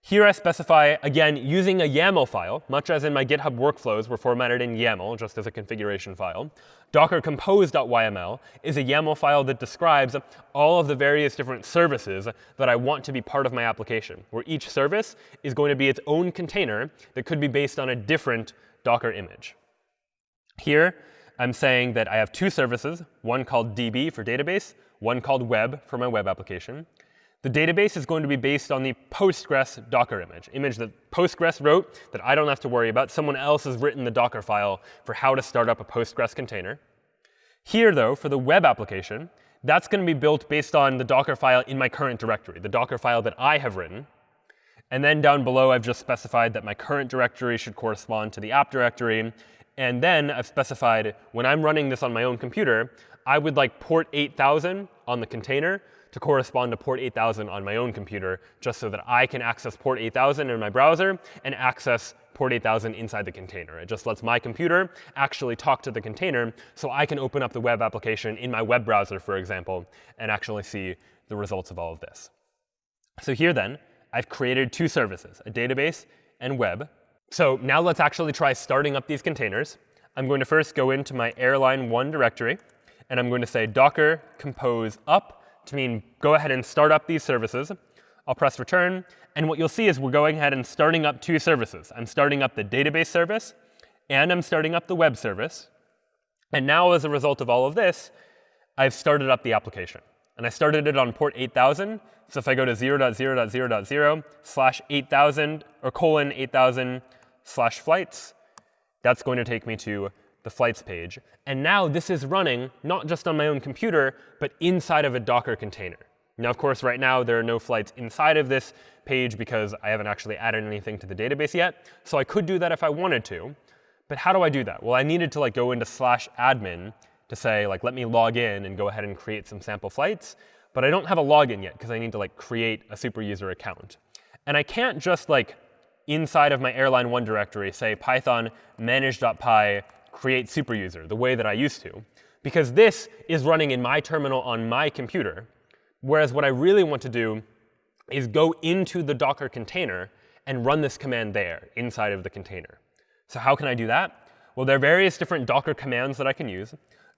Here I specify, again, using a YAML file, much as in my GitHub workflows were formatted in YAML, just as a configuration file. Docker compose.yml is a YAML file that describes all of the various different services that I want to be part of my application, where each service is going to be its own container that could be based on a different Docker image. Here, I'm saying that I have two services, one called DB for database, one called web for my web application. The database is going to be based on the Postgres Docker image, image that Postgres wrote that I don't have to worry about. Someone else has written the Docker file for how to start up a Postgres container. Here, though, for the web application, that's going to be built based on the Docker file in my current directory, the Docker file that I have written. And then down below, I've just specified that my current directory should correspond to the app directory. And then I've specified when I'm running this on my own computer, I would like port 8000 on the container to correspond to port 8000 on my own computer, just so that I can access port 8000 in my browser and access port 8000 inside the container. It just lets my computer actually talk to the container so I can open up the web application in my web browser, for example, and actually see the results of all of this. So here then, I've created two services, a database and web. So now let's actually try starting up these containers. I'm going to first go into my airline1 directory, and I'm going to say docker compose up to mean go ahead and start up these services. I'll press return, and what you'll see is we're going ahead and starting up two services. I'm starting up the database service, and I'm starting up the web service. And now, as a result of all of this, I've started up the application. And I started it on port 8000. So if I go to 0.0.0.0 slash 8000 or colon 8000 slash flights, that's going to take me to the flights page. And now this is running not just on my own computer, but inside of a Docker container. Now, of course, right now, there are no flights inside of this page because I haven't actually added anything to the database yet. So I could do that if I wanted to. But how do I do that? Well, I needed to like go into slash admin to say, like, let me log in and go ahead and create some sample flights. But I don't have a login yet because I need to like create a super user account. And I can't just like inside of my airline1 directory say python manage.py create superuser the way that I used to, because this is running in my terminal on my computer. Whereas what I really want to do is go into the Docker container and run this command there inside of the container. So how can I do that? Well, there are various different Docker commands that I can use.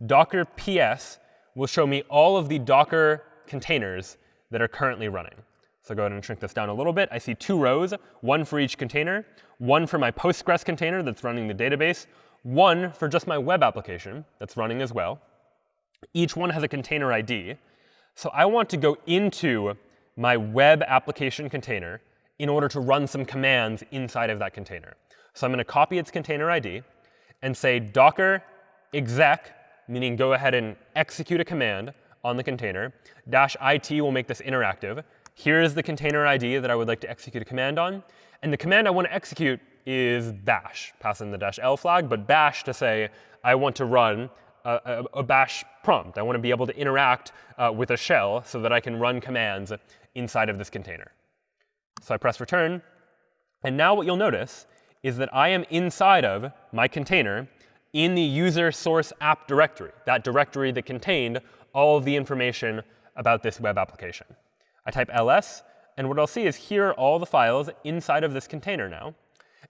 Docker ps will show me all of the Docker containers that are currently running. So go ahead and shrink this down a little bit. I see two rows, one for each container, one for my Postgres container that's running the database, one for just my web application that's running as well. Each one has a container ID. So I want to go into my web application container in order to run some commands inside of that container. So I'm going to copy its container ID and say docker exec, meaning go ahead and execute a command on the container. Dash it will make this interactive. Here is the container ID that I would like to execute a command on. And the command I want to execute is bash, pass in the dash L flag, but bash to say I want to run a, a, a bash prompt. I want to be able to interact uh, with a shell so that I can run commands inside of this container. So I press return. And now what you'll notice is that I am inside of my container in the user source app directory, that directory that contained all of the information about this web application. I type ls, and what I'll see is here are all the files inside of this container now.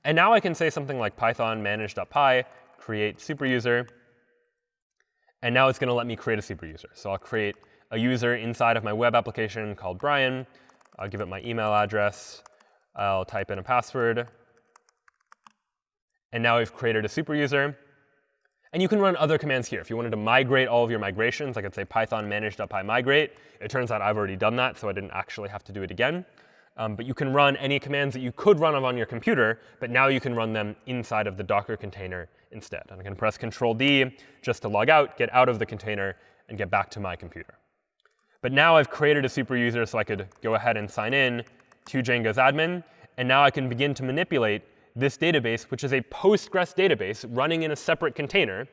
And now I can say something like python manage.py, create superuser. And now it's going to let me create a superuser. So I'll create a user inside of my web application called Brian. I'll give it my email address. I'll type in a password. And now we've created a superuser. And you can run other commands here. If you wanted to migrate all of your migrations, I could say python manage.py migrate. It turns out I've already done that, so I didn't actually have to do it again. Um, but you can run any commands that you could run on your computer, but now you can run them inside of the Docker container instead. And I can press Control D just to log out, get out of the container, and get back to my computer. But now I've created a super user, so I could go ahead and sign in to Django's admin. And now I can begin to manipulate this database, which is a Postgres database running in a separate container.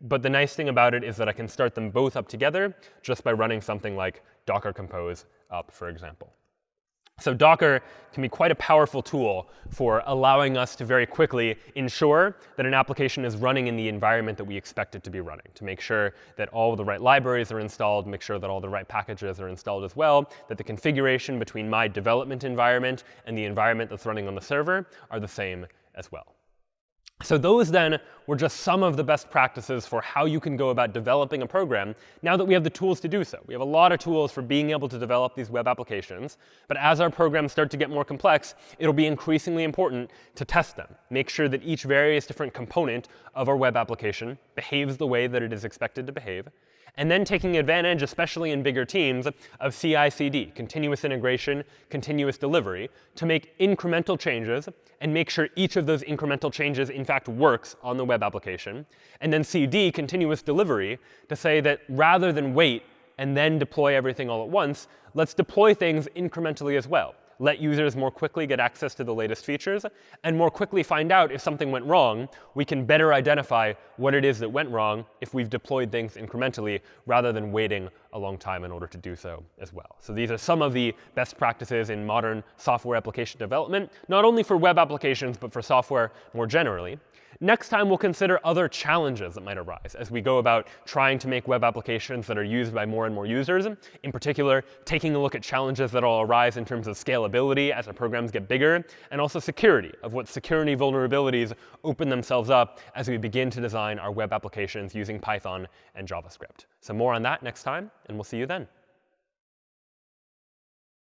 But the nice thing about it is that I can start them both up together just by running something like docker compose up, for example. So Docker can be quite a powerful tool for allowing us to very quickly ensure that an application is running in the environment that we expect it to be running, to make sure that all the right libraries are installed, make sure that all the right packages are installed as well, that the configuration between my development environment and the environment that's running on the server are the same as well. So those then were just some of the best practices for how you can go about developing a program now that we have the tools to do so. We have a lot of tools for being able to develop these web applications. But as our programs start to get more complex, it'll be increasingly important to test them. Make sure that each various different component of our web application behaves the way that it is expected to behave and then taking advantage, especially in bigger teams, of CI/CD, continuous integration, continuous delivery, to make incremental changes and make sure each of those incremental changes, in fact, works on the web application. And then CD, continuous delivery, to say that rather than wait and then deploy everything all at once, let's deploy things incrementally as well let users more quickly get access to the latest features, and more quickly find out if something went wrong, we can better identify what it is that went wrong if we've deployed things incrementally rather than waiting a long time in order to do so as well. So these are some of the best practices in modern software application development, not only for web applications, but for software more generally. Next time, we'll consider other challenges that might arise as we go about trying to make web applications that are used by more and more users. In particular, taking a look at challenges that will arise in terms of scalability as our programs get bigger, and also security, of what security vulnerabilities open themselves up as we begin to design our web applications using Python and JavaScript. So more on that next time, and we'll see you then.